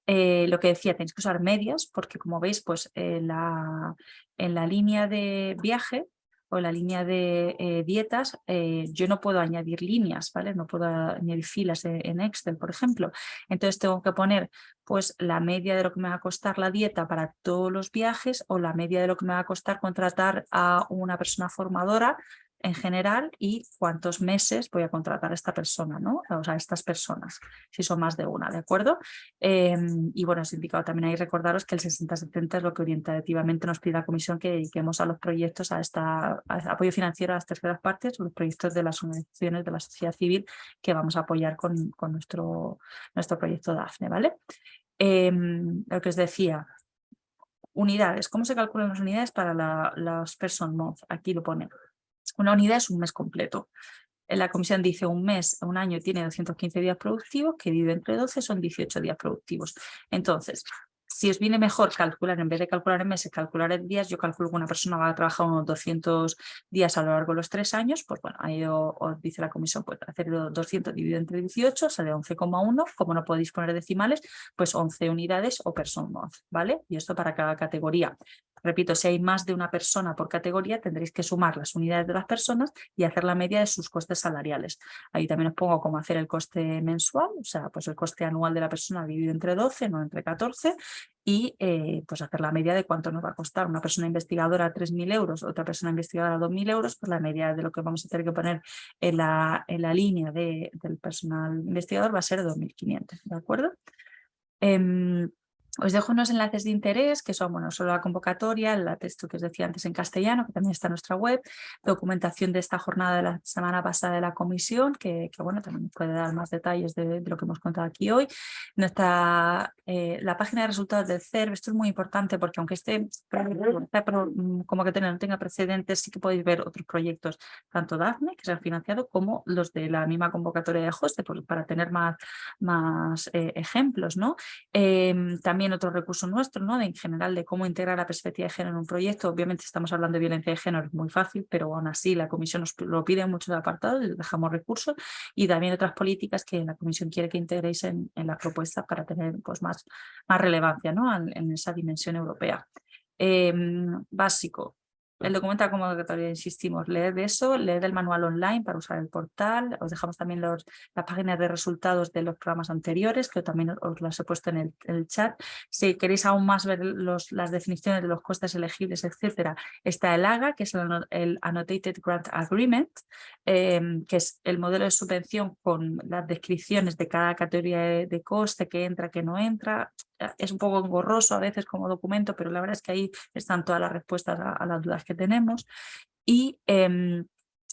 Eh, lo que decía, tenéis que usar medias, porque como veis, pues la, en la línea de viaje o la línea de eh, dietas, eh, yo no puedo añadir líneas, ¿vale? No puedo añadir filas en Excel, por ejemplo. Entonces tengo que poner pues la media de lo que me va a costar la dieta para todos los viajes o la media de lo que me va a costar contratar a una persona formadora en general y cuántos meses voy a contratar a esta persona, ¿no? O sea, a estas personas, si son más de una, ¿de acuerdo? Em, y bueno, os he indicado también ahí recordaros que el 60-70 es lo que orientativamente nos pide la comisión que dediquemos a los proyectos, a esta apoyo financiero a las terceras partes, los proyectos de las organizaciones de la sociedad civil que vamos a apoyar con, con nuestro, nuestro proyecto DAFNE, ¿vale? Em, lo que os decía, unidades, ¿cómo se calculan las unidades para la, las person? Aquí lo pone. Una unidad es un mes completo. En la comisión dice un mes, un año tiene 215 días productivos, que vive entre 12 son 18 días productivos. Entonces, si os viene mejor calcular, en vez de calcular en meses, calcular en días, yo calculo que una persona va a trabajar unos 200 días a lo largo de los tres años, pues bueno, ahí os, dice la comisión, pues hacer 200 dividido entre 18 sale 11,1, como no podéis poner decimales, pues 11 unidades o personas, ¿vale? Y esto para cada categoría. Repito, si hay más de una persona por categoría, tendréis que sumar las unidades de las personas y hacer la media de sus costes salariales. Ahí también os pongo cómo hacer el coste mensual, o sea, pues el coste anual de la persona dividido entre 12, no entre 14, y eh, pues hacer la media de cuánto nos va a costar una persona investigadora 3.000 euros, otra persona investigadora 2.000 euros, pues la media de lo que vamos a tener que poner en la, en la línea de, del personal investigador va a ser 2.500, ¿de acuerdo? Em, os dejo unos enlaces de interés que son, bueno, solo la convocatoria, el texto que os decía antes en castellano, que también está en nuestra web, documentación de esta jornada de la semana pasada de la comisión, que, bueno, también puede dar más detalles de, lo que hemos contado aquí hoy. Nuestra, eh, la página de resultados del CERV, esto es muy importante porque aunque este como que no tenga precedentes, sí que podéis ver otros proyectos, tanto DAFNE, que se han financiado, como los de la misma convocatoria de HOSTE, para tener más, más eh, ejemplos, ¿no? Em, también otro recurso nuestro, ¿no? De, en general de cómo integrar la perspectiva de género en un proyecto. Obviamente estamos hablando de violencia de género, es muy fácil, pero aún así la comisión nos lo pide en muchos apartados, dejamos recursos y también otras políticas que la comisión quiere que integréis en, en la propuesta para tener pues, más, más relevancia ¿no? en, esa dimensión europea. Em, básico, el documento de convocatoria, insistimos, leed eso, leed el manual online para usar el portal, os dejamos también los, las páginas de resultados de los programas anteriores, que también os las he puesto en el, chat. Si queréis aún más ver los, las definiciones de los costes elegibles, etcétera, está el AGA, que es el, Annotated Grant Agreement, em, que es el modelo de subvención con las descripciones de cada categoría de, coste, que entra, que no entra, es un poco engorroso a veces como documento, pero la verdad es que ahí están todas las respuestas a, a las dudas que tenemos. Y em,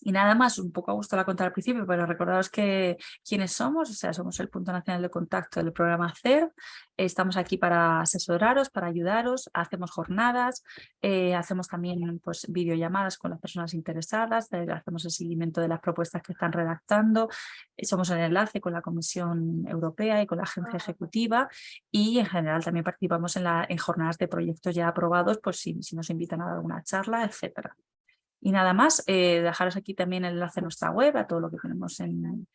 y nada más, un poco a gusto la contar al principio, pero recordaros que quiénes somos, o sea, somos el punto nacional de contacto del programa CER, estamos aquí para asesoraros, para ayudaros, hacemos jornadas, eh, hacemos también pues, videollamadas con las personas interesadas, eh, hacemos el seguimiento de las propuestas que están redactando, eh, somos el enlace con la Comisión Europea y con la Agencia Ejecutiva y en general también participamos en, la, en jornadas de proyectos ya aprobados, pues si, si nos invitan a alguna charla, etcétera. Y nada más, eh, dejaros aquí también el enlace a nuestra web, a todo lo que tenemos en,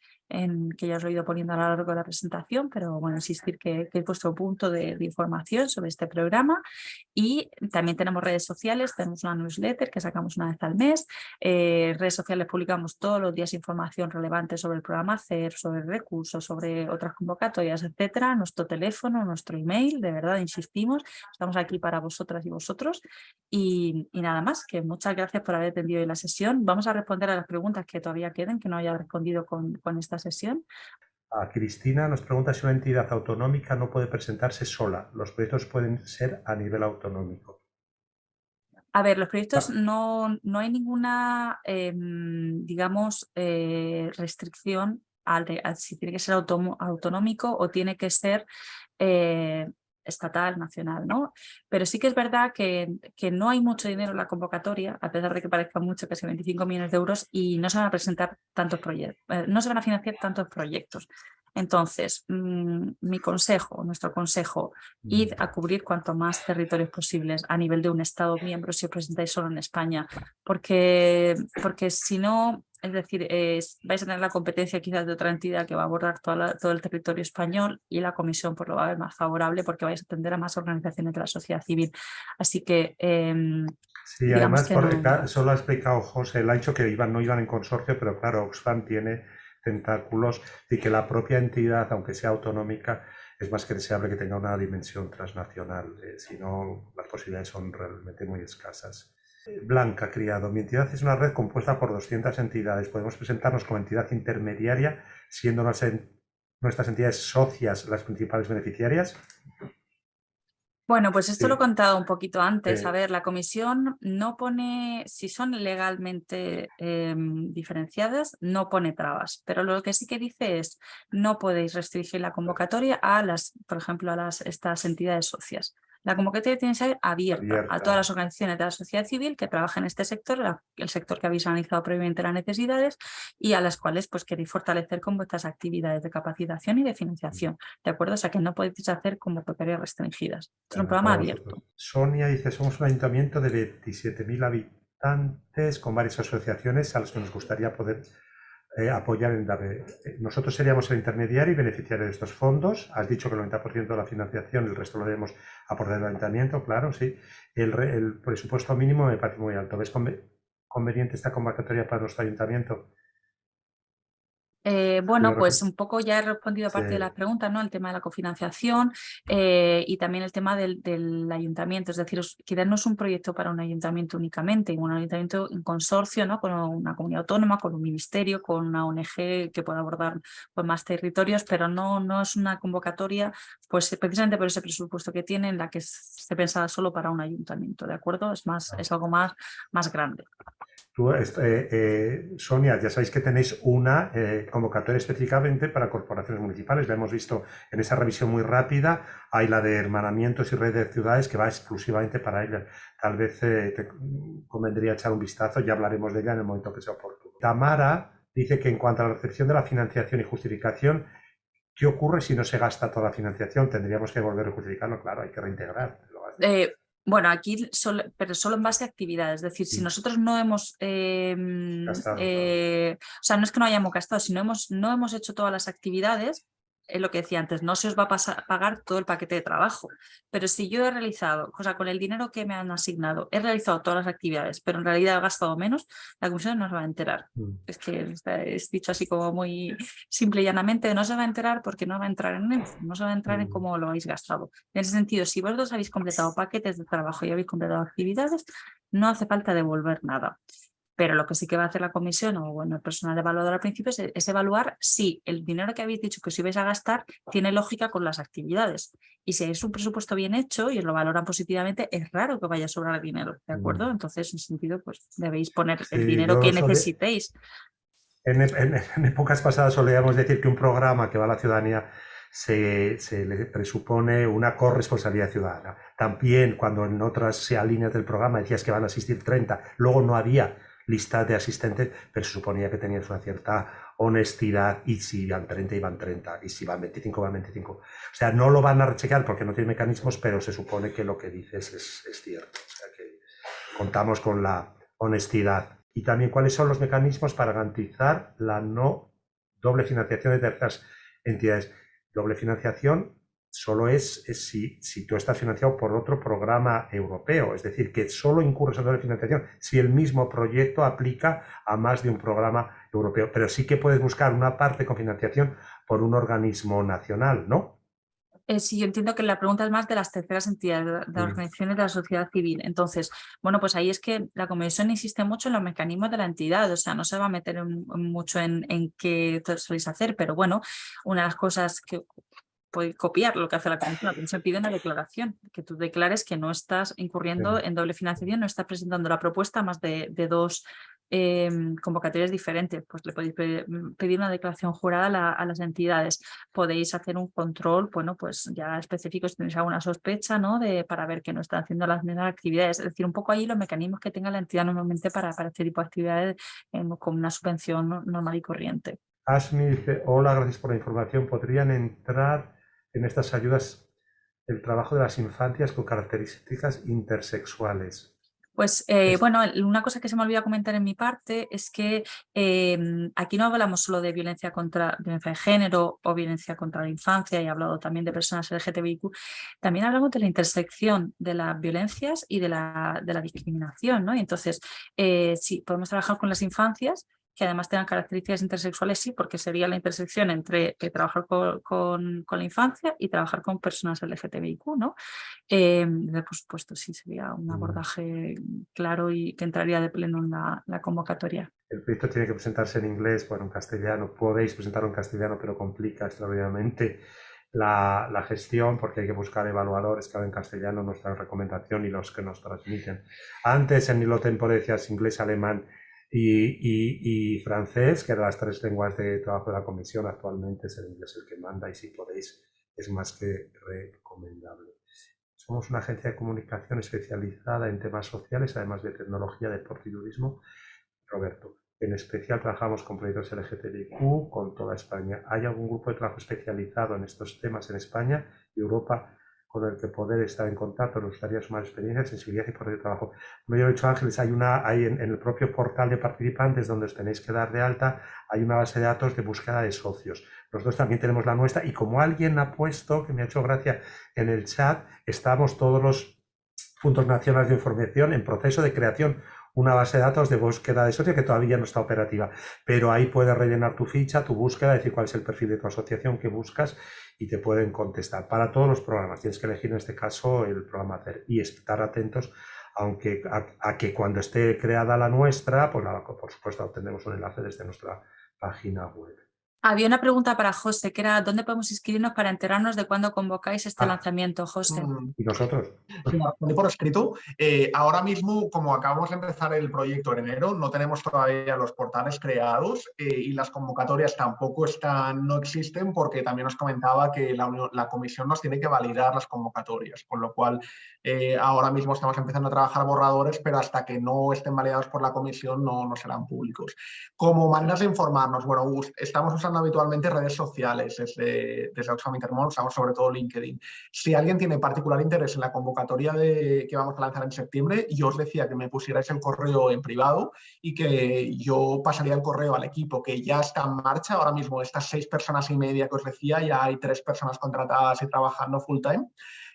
que ya os lo he ido poniendo a lo largo de la presentación, pero bueno, insistir que, es vuestro punto de, información sobre este programa. Y también tenemos redes sociales, tenemos una newsletter que sacamos una vez al mes. Eh, redes sociales publicamos todos los días información relevante sobre el programa CER, sobre recursos, sobre otras convocatorias, etcétera. Nuestro teléfono, nuestro email, de verdad, insistimos, estamos aquí para vosotras y vosotros. Y, nada más, que muchas gracias por haber atendido hoy la sesión. Vamos a responder a las preguntas que todavía queden, que no haya respondido con, con estas sesión. A Cristina nos pregunta si una entidad autonómica no puede presentarse sola. Los proyectos pueden ser a nivel autonómico. A ver, los proyectos no, no hay ninguna, em, digamos, eh, restricción al, si tiene que ser autonómico o tiene que ser eh, estatal, nacional, ¿no? Pero sí que es verdad que, que, no hay mucho dinero en la convocatoria, a pesar de que parezca mucho, casi 25 millones de euros, y no se van a presentar tantos proyectos, eh, no se van a financiar tantos proyectos. Entonces, mm, mi consejo, nuestro consejo, id a cubrir cuanto más territorios posibles a nivel de un Estado miembro si os presentáis solo en España, porque, porque si no, es decir, vais a tener la competencia quizás de otra entidad que va a abordar todo el territorio español y la comisión pues, lo va a ver más favorable porque vais a atender a más organizaciones de la sociedad civil. Así que... Em, sí, además, solo ha explicado José, el ha dicho que iban, no iban en consorcio, pero claro, Oxfam tiene tentáculos y que la propia entidad, aunque sea autonómica, es más que deseable que tenga una dimensión transnacional, eh, si no las posibilidades son realmente muy escasas. Blanca Criado, mi entidad es una red compuesta por 200 entidades. Podemos presentarnos como entidad intermediaria, siendo nuestras entidades socias las principales beneficiarias. Bueno, pues esto lo he contado un poquito antes. A ver, la comisión no pone, si son legalmente em, diferenciadas, no pone trabas, pero lo que sí que dice es no podéis restringir la convocatoria a las, por ejemplo, a las, estas entidades socias. La convocatoria tiene que ser abierta, a todas las organizaciones de la sociedad civil que trabajan en este sector, el sector que habéis analizado previamente las necesidades y a las cuales pues queréis fortalecer con vuestras actividades de capacitación y de financiación, ¿de acuerdo? O sea que no podéis hacer convocatorias restringidas. Es un programa abierto. Sonia dice, somos un ayuntamiento de 27.000 habitantes con varias asociaciones a las que nos gustaría poder eh, apoyar en eh, nosotros seríamos el intermediario y beneficiario de estos fondos. Has dicho que el 90% de la financiación, el resto lo debemos aportar el ayuntamiento, claro, sí. El, el, presupuesto mínimo me parece muy alto. ¿Ves conveniente esta convocatoria para nuestro ayuntamiento? Eh, bueno, pues un poco ya he respondido a parte de las preguntas, ¿no? El tema de la cofinanciación eh, y también el tema del, ayuntamiento, es decir, quizás no es un proyecto para un ayuntamiento únicamente, un ayuntamiento en consorcio, ¿no? Con una comunidad autónoma, con un ministerio, con una ONG que pueda abordar pues, más territorios, pero no, no es una convocatoria, pues precisamente por ese presupuesto que tiene, en la que se pensada solo para un ayuntamiento, ¿de acuerdo? Es más, es algo más, más grande. Eh, eh, Sonia, ya sabéis que tenéis una eh, convocatoria específicamente para corporaciones municipales. La hemos visto en esa revisión muy rápida. Hay la de hermanamientos y red de ciudades que va exclusivamente para ella. Tal vez te convendría echar un vistazo, ya hablaremos de ella en el momento que sea oportuno. Tamara dice que en cuanto a la recepción de la financiación y justificación, ¿qué ocurre si no se gasta toda la financiación? Tendríamos que volver a justificarlo, claro, hay que reintegrar. Bueno, aquí solo, pero solo en base a actividades, es decir, si nosotros no hemos, em, eh, o sea, no es que no hayamos gastado, si hemos, no hemos hecho todas las actividades, es lo que decía antes, no se os va a pagar todo el paquete de trabajo, pero si yo he realizado, o sea, con el dinero que me han asignado, he realizado todas las actividades, pero en realidad he gastado menos, la comisión no se va a enterar. Mm. Es que es dicho así como muy simple y llanamente, no se va a enterar porque no va a entrar en él, no se va a entrar en mm. cómo lo habéis gastado. En ese sentido, si vosotros habéis completado paquetes de trabajo y habéis completado actividades, no hace falta devolver nada. Pero lo que sí que va a hacer la comisión o bueno, el personal evaluador al principio es, evaluar si el dinero que habéis dicho que os ibais a gastar tiene lógica con las actividades. Y si es un presupuesto bien hecho y os lo valoran positivamente, es raro que vaya a sobrar dinero, ¿de acuerdo? Mm. Entonces, en sentido, pues debéis poner el dinero que necesitéis. En, en, épocas pasadas solíamos decir que un programa que va a la ciudadanía se, se, le presupone una corresponsabilidad ciudadana. También cuando en otras líneas del programa decías que van a asistir 30, luego no había lista de asistentes, pero se suponía que tenías una cierta honestidad y si iban 30, iban 30, y si van 25, van 25. O sea, no lo van a rechecar porque no tiene mecanismos, pero se supone que lo que dices es, cierto. O sea, que contamos con la honestidad. Y también cuáles son los mecanismos para garantizar la no doble financiación de terceras entidades. Doble financiación solo es, si, si, tú estás financiado por otro programa europeo, es decir, que solo incurres en la financiación si el mismo proyecto aplica a más de un programa europeo, pero sí que puedes buscar una parte con financiación por un organismo nacional, ¿no? Eh, sí, yo entiendo que la pregunta es más de las terceras entidades, de, las mm. organizaciones de la sociedad civil. Entonces, bueno, pues ahí es que la Comisión insiste mucho en los mecanismos de la entidad, o sea, no se va a meter mucho en, en qué soléis hacer, pero bueno, una de las cosas que puede copiar lo que hace la comisión. Comisión pide una declaración, que tú declares que no estás incurriendo en doble financiación, no estás presentando la propuesta más de, dos em, convocatorias diferentes. Pues le podéis mm, pedir una declaración jurada a, las entidades. Podéis hacer un control, bueno, pues ya específico si tenéis alguna sospecha, ¿no? De, para ver que no están haciendo las mismas actividades. Es decir, un poco ahí los mecanismos que tenga la entidad normalmente para, para este tipo de actividades con una subvención normal y corriente. Asmi dice, hola, gracias por la información. ¿Podrían entrar en estas ayudas el trabajo de las infancias con características intersexuales? Pues eh, bueno, una cosa que se me olvidó comentar en mi parte es que em, aquí no hablamos solo de violencia contra violencia de género o violencia contra la infancia y he hablado también de personas LGTBIQ, también hablamos de la intersección de las violencias y de la, de la discriminación, ¿no? Y entonces, eh, sí, podemos trabajar con las infancias, que además tengan características intersexuales, sí, porque sería la intersección entre eh, trabajar con, la infancia y trabajar con personas LGTBIQ, ¿no? Eh, por supuesto, sí, sería un mm. abordaje claro y que entraría de pleno en la, convocatoria. El proyecto tiene que presentarse en inglés, bueno, en castellano, podéis presentarlo en castellano, pero complica extraordinariamente la, la, gestión porque hay que buscar evaluadores que hablen castellano, nuestra recomendación y los que nos transmiten. Antes en Hilo Tempo decías inglés, alemán y, francés, que eran las tres lenguas de trabajo de la comisión, actualmente es el inglés el que manda y si podéis es más que recomendable. Somos una agencia de comunicación especializada en temas sociales, además de tecnología, deporte y turismo. Roberto, en especial trabajamos con proyectos LGTBIQ con toda España. ¿Hay algún grupo de trabajo especializado en estos temas en España y Europa con el que poder estar en contacto, nos gustaría sumar experiencia, sensibilidad y poder de trabajo. Como yo he dicho Ángeles, hay una, hay en, el propio portal de participantes donde os tenéis que dar de alta, hay una base de datos de búsqueda de socios. Nosotros también tenemos la nuestra y como alguien ha puesto, que me ha hecho gracia en el chat, estamos todos los puntos nacionales de información en proceso de creación una base de datos de búsqueda de socio que todavía no está operativa, pero ahí puedes rellenar tu ficha, tu búsqueda, decir cuál es el perfil de tu asociación que buscas y te pueden contestar. Para todos los programas tienes que elegir en este caso el programa hacer y estar atentos aunque a, que cuando esté creada la nuestra, pues por supuesto obtendremos un enlace desde nuestra página web. Había una pregunta para José, que era ¿dónde podemos inscribirnos para enterarnos de cuándo convocáis este ah. lanzamiento, José? Mm. ¿Y nosotros? por escrito. Eh, ahora mismo, como acabamos de empezar el proyecto en enero, no tenemos todavía los portales creados eh, y las convocatorias tampoco están, no existen porque también os comentaba que la, comisión nos tiene que validar las convocatorias, con lo cual eh, ahora mismo estamos empezando a trabajar borradores, pero hasta que no estén validados por la comisión no, no serán públicos. Como maneras de informarnos, bueno, estamos usando habitualmente redes sociales desde, desde Oxfam Intermón, usamos sobre todo LinkedIn. Si alguien tiene particular interés en la convocatoria de, que vamos a lanzar en septiembre, yo os decía que me pusierais el correo en privado y que yo pasaría el correo al equipo que ya está en marcha. Ahora mismo estas seis personas y media que os decía, ya hay tres personas contratadas y trabajando full time.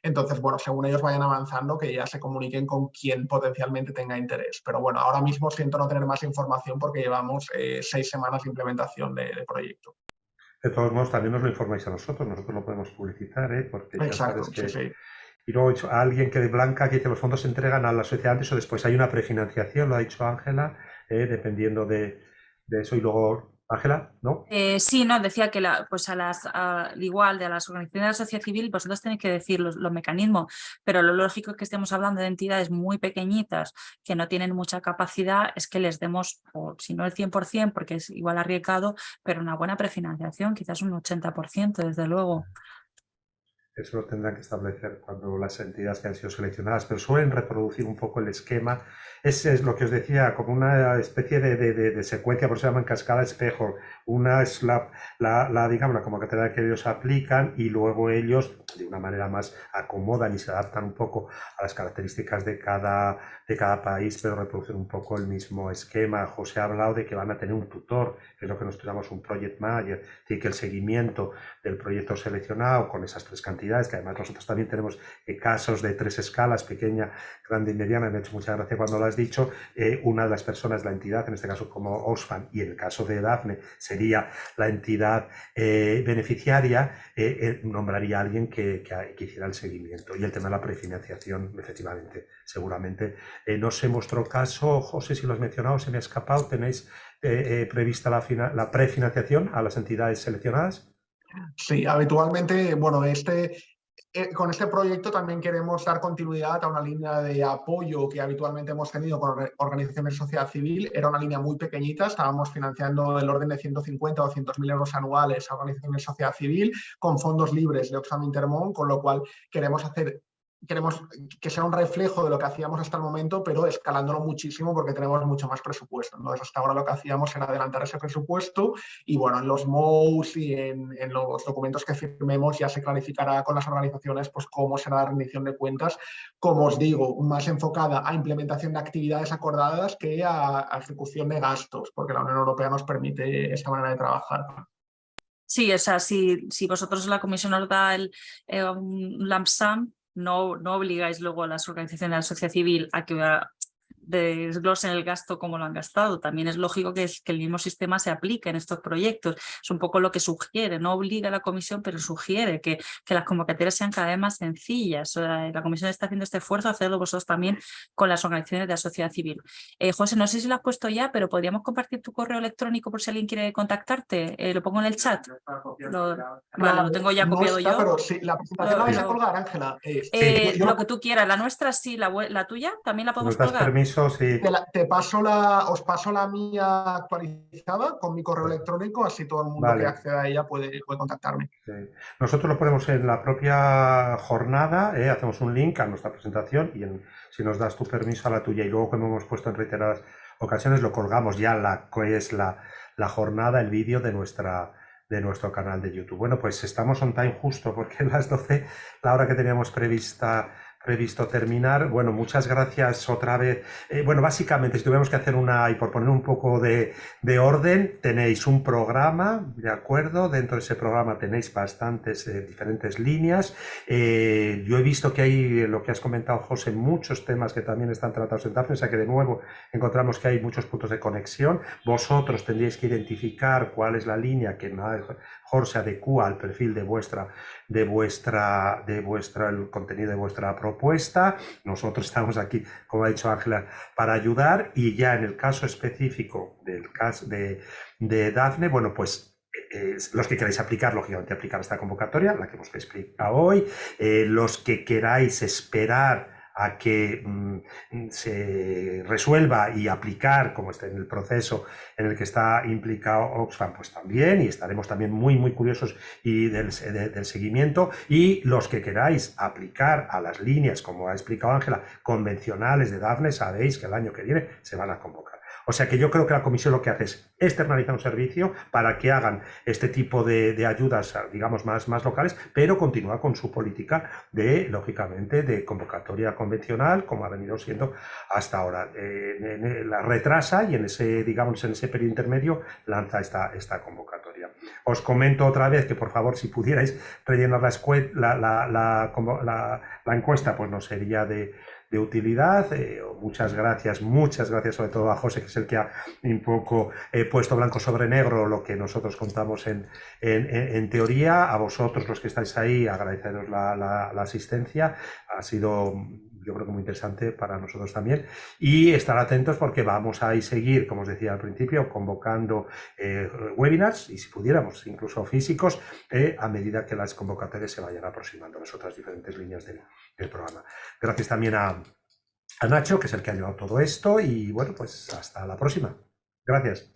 Entonces, bueno, según ellos vayan avanzando, que ya se comuniquen con quien potencialmente tenga interés. Pero bueno, ahora mismo siento no tener más información porque llevamos eh, seis semanas de implementación de, proyecto. De todos modos, también nos lo informáis a nosotros, nosotros lo podemos publicitar, ¿eh? porque ya sabes que... Sí, Y luego dicho, alguien que de blanca que dice los fondos se entregan a la sociedad antes o después. Hay una prefinanciación, lo ha dicho Ángela, ¿eh? dependiendo de, de, eso. Y luego Ángela, ¿no? Eh, sí, no, decía que la, pues a las, al igual de las organizaciones de la sociedad civil, vosotros tenéis que decir los, mecanismos, pero lo lógico es que estemos hablando de entidades muy pequeñitas que no tienen mucha capacidad, es que les demos, si no el 100%, porque es igual arriesgado, pero una buena prefinanciación, quizás un 80% desde luego. Eso lo tendrán que establecer cuando las entidades que han sido seleccionadas, pero suelen reproducir un poco el esquema ese es lo que os decía, como una especie de, de, secuencia, por eso se llama cascada espejo. Una es la, la, digamos, la convocatoria que ellos aplican y luego ellos, de una manera más, acomodan y se adaptan un poco a las características de cada, de cada país, pero reproducen un poco el mismo esquema. José ha hablado de que van a tener un tutor, que es lo que nosotros llamamos un project manager, y que el seguimiento del proyecto seleccionado con esas tres cantidades, que además nosotros también tenemos eh, casos de tres escalas, pequeña, grande y mediana, me ha hecho mucha gracia cuando las dicho, eh, una de las personas, la entidad, en este caso como Oxfam, y en el caso de Dafne sería la entidad eh, beneficiaria, nombraría a alguien que, que, hiciera el seguimiento. Y el tema de la prefinanciación, efectivamente, seguramente. no en vuestro caso, José, si lo has mencionado, se me ha escapado, ¿tenéis prevista la prefinanciación a las entidades seleccionadas? Sí, habitualmente, bueno, este, eh, con este proyecto también queremos dar continuidad a una línea de apoyo que habitualmente hemos tenido con organizaciones de sociedad civil. Era una línea muy pequeñita, estábamos financiando el orden de 150 o 200 mil euros anuales a organizaciones de sociedad civil con fondos libres de Oxfam Intermón, con lo cual queremos hacer queremos que sea un reflejo de lo que hacíamos hasta el momento, pero escalándolo muchísimo porque tenemos mucho más presupuesto. Entonces, hasta ahora lo que hacíamos era adelantar ese presupuesto y, bueno, en los MOUs y en, los documentos que firmemos ya se clarificará con las organizaciones pues cómo será la rendición de cuentas, como os digo, más enfocada a implementación de actividades acordadas que a, ejecución de gastos, porque la Unión Europea nos permite esta manera de trabajar. Sí, o sea, si, si vosotros la comisión os da el, eh, no, no obligáis luego a las organizaciones de la sociedad civil a que desglosen el gasto como lo han gastado. También es lógico que, que, el mismo sistema se aplique en estos proyectos. Es un poco lo que sugiere, no obliga a la comisión, pero sugiere que, que las convocatorias sean cada vez más sencillas. la comisión está haciendo este esfuerzo, hacerlo vosotros también con las organizaciones de la sociedad civil. Eh, José, no sé si lo has puesto ya, pero podríamos compartir tu correo electrónico por si alguien quiere contactarte. Eh, lo pongo en el chat. Lo, vale, lo tengo ya copiado yo. Pero sí, la presentación la vais a colgar, Ángela. Eh, lo que tú quieras, la nuestra sí, la, la tuya también la podemos colgar. Te, paso la, os paso la mía actualizada con mi correo electrónico, así todo el mundo que acceda a ella puede, puede contactarme. Nosotros lo ponemos en la propia jornada, ¿eh? hacemos un link a nuestra presentación y si nos das tu permiso a la tuya y luego como hemos puesto en reiteradas ocasiones lo colgamos ya la que es la, la jornada, el vídeo de nuestra de nuestro canal de YouTube. Bueno, pues estamos on time justo porque las 12, la hora que teníamos prevista previsto terminar. Bueno, muchas gracias otra vez. Eh, bueno, básicamente, si tuviéramos que hacer una, y por poner un poco de, orden, tenéis un programa, ¿de acuerdo? Dentro de ese programa tenéis bastantes eh, diferentes líneas. Eh, yo he visto que hay, lo que has comentado, José, muchos temas que también están tratados en Dafne, o sea que de nuevo encontramos que hay muchos puntos de conexión. Vosotros tendríais que identificar cuál es la línea que mejor se adecua al perfil de vuestra, de vuestra, de vuestra, el contenido de vuestra propuesta. Nosotros estamos aquí, como ha dicho Ángela, para ayudar y ya en el caso específico del caso de, de Dafne, bueno, pues eh, los que queráis aplicar, lógicamente aplicar esta convocatoria, la que hemos explicado hoy, eh, los que queráis esperar a que mm, se resuelva y aplicar, como está en el proceso en el que está implicado Oxfam, pues también, y estaremos también muy, muy curiosos y del, del seguimiento, y los que queráis aplicar a las líneas, como ha explicado Ángela, convencionales de Dafne, sabéis que el año que viene se van a convocar. O sea que yo creo que la comisión lo que hace es externalizar un servicio para que hagan este tipo de, ayudas, digamos, más, locales, pero continúa con su política de, lógicamente, de convocatoria convencional, como ha venido siendo hasta ahora. La retrasa y en ese, digamos, en ese periodo intermedio lanza esta, esta convocatoria. Os comento otra vez que, por favor, si pudierais rellenar la, la, la encuesta, pues no sería de de utilidad. Eh, muchas gracias, muchas gracias sobre todo a José, que es el que ha un poco eh, puesto blanco sobre negro lo que nosotros contamos en, en, teoría. A vosotros, los que estáis ahí, agradeceros la, la, la asistencia. Ha sido yo creo que muy interesante para nosotros también. Y estar atentos porque vamos a seguir, como os decía al principio, convocando eh, webinars y si pudiéramos, incluso físicos, eh, a medida que las convocatorias se vayan aproximando a las otras diferentes líneas del, programa. Gracias también a, a Nacho, que es el que ha llevado todo esto y bueno, pues hasta la próxima. Gracias.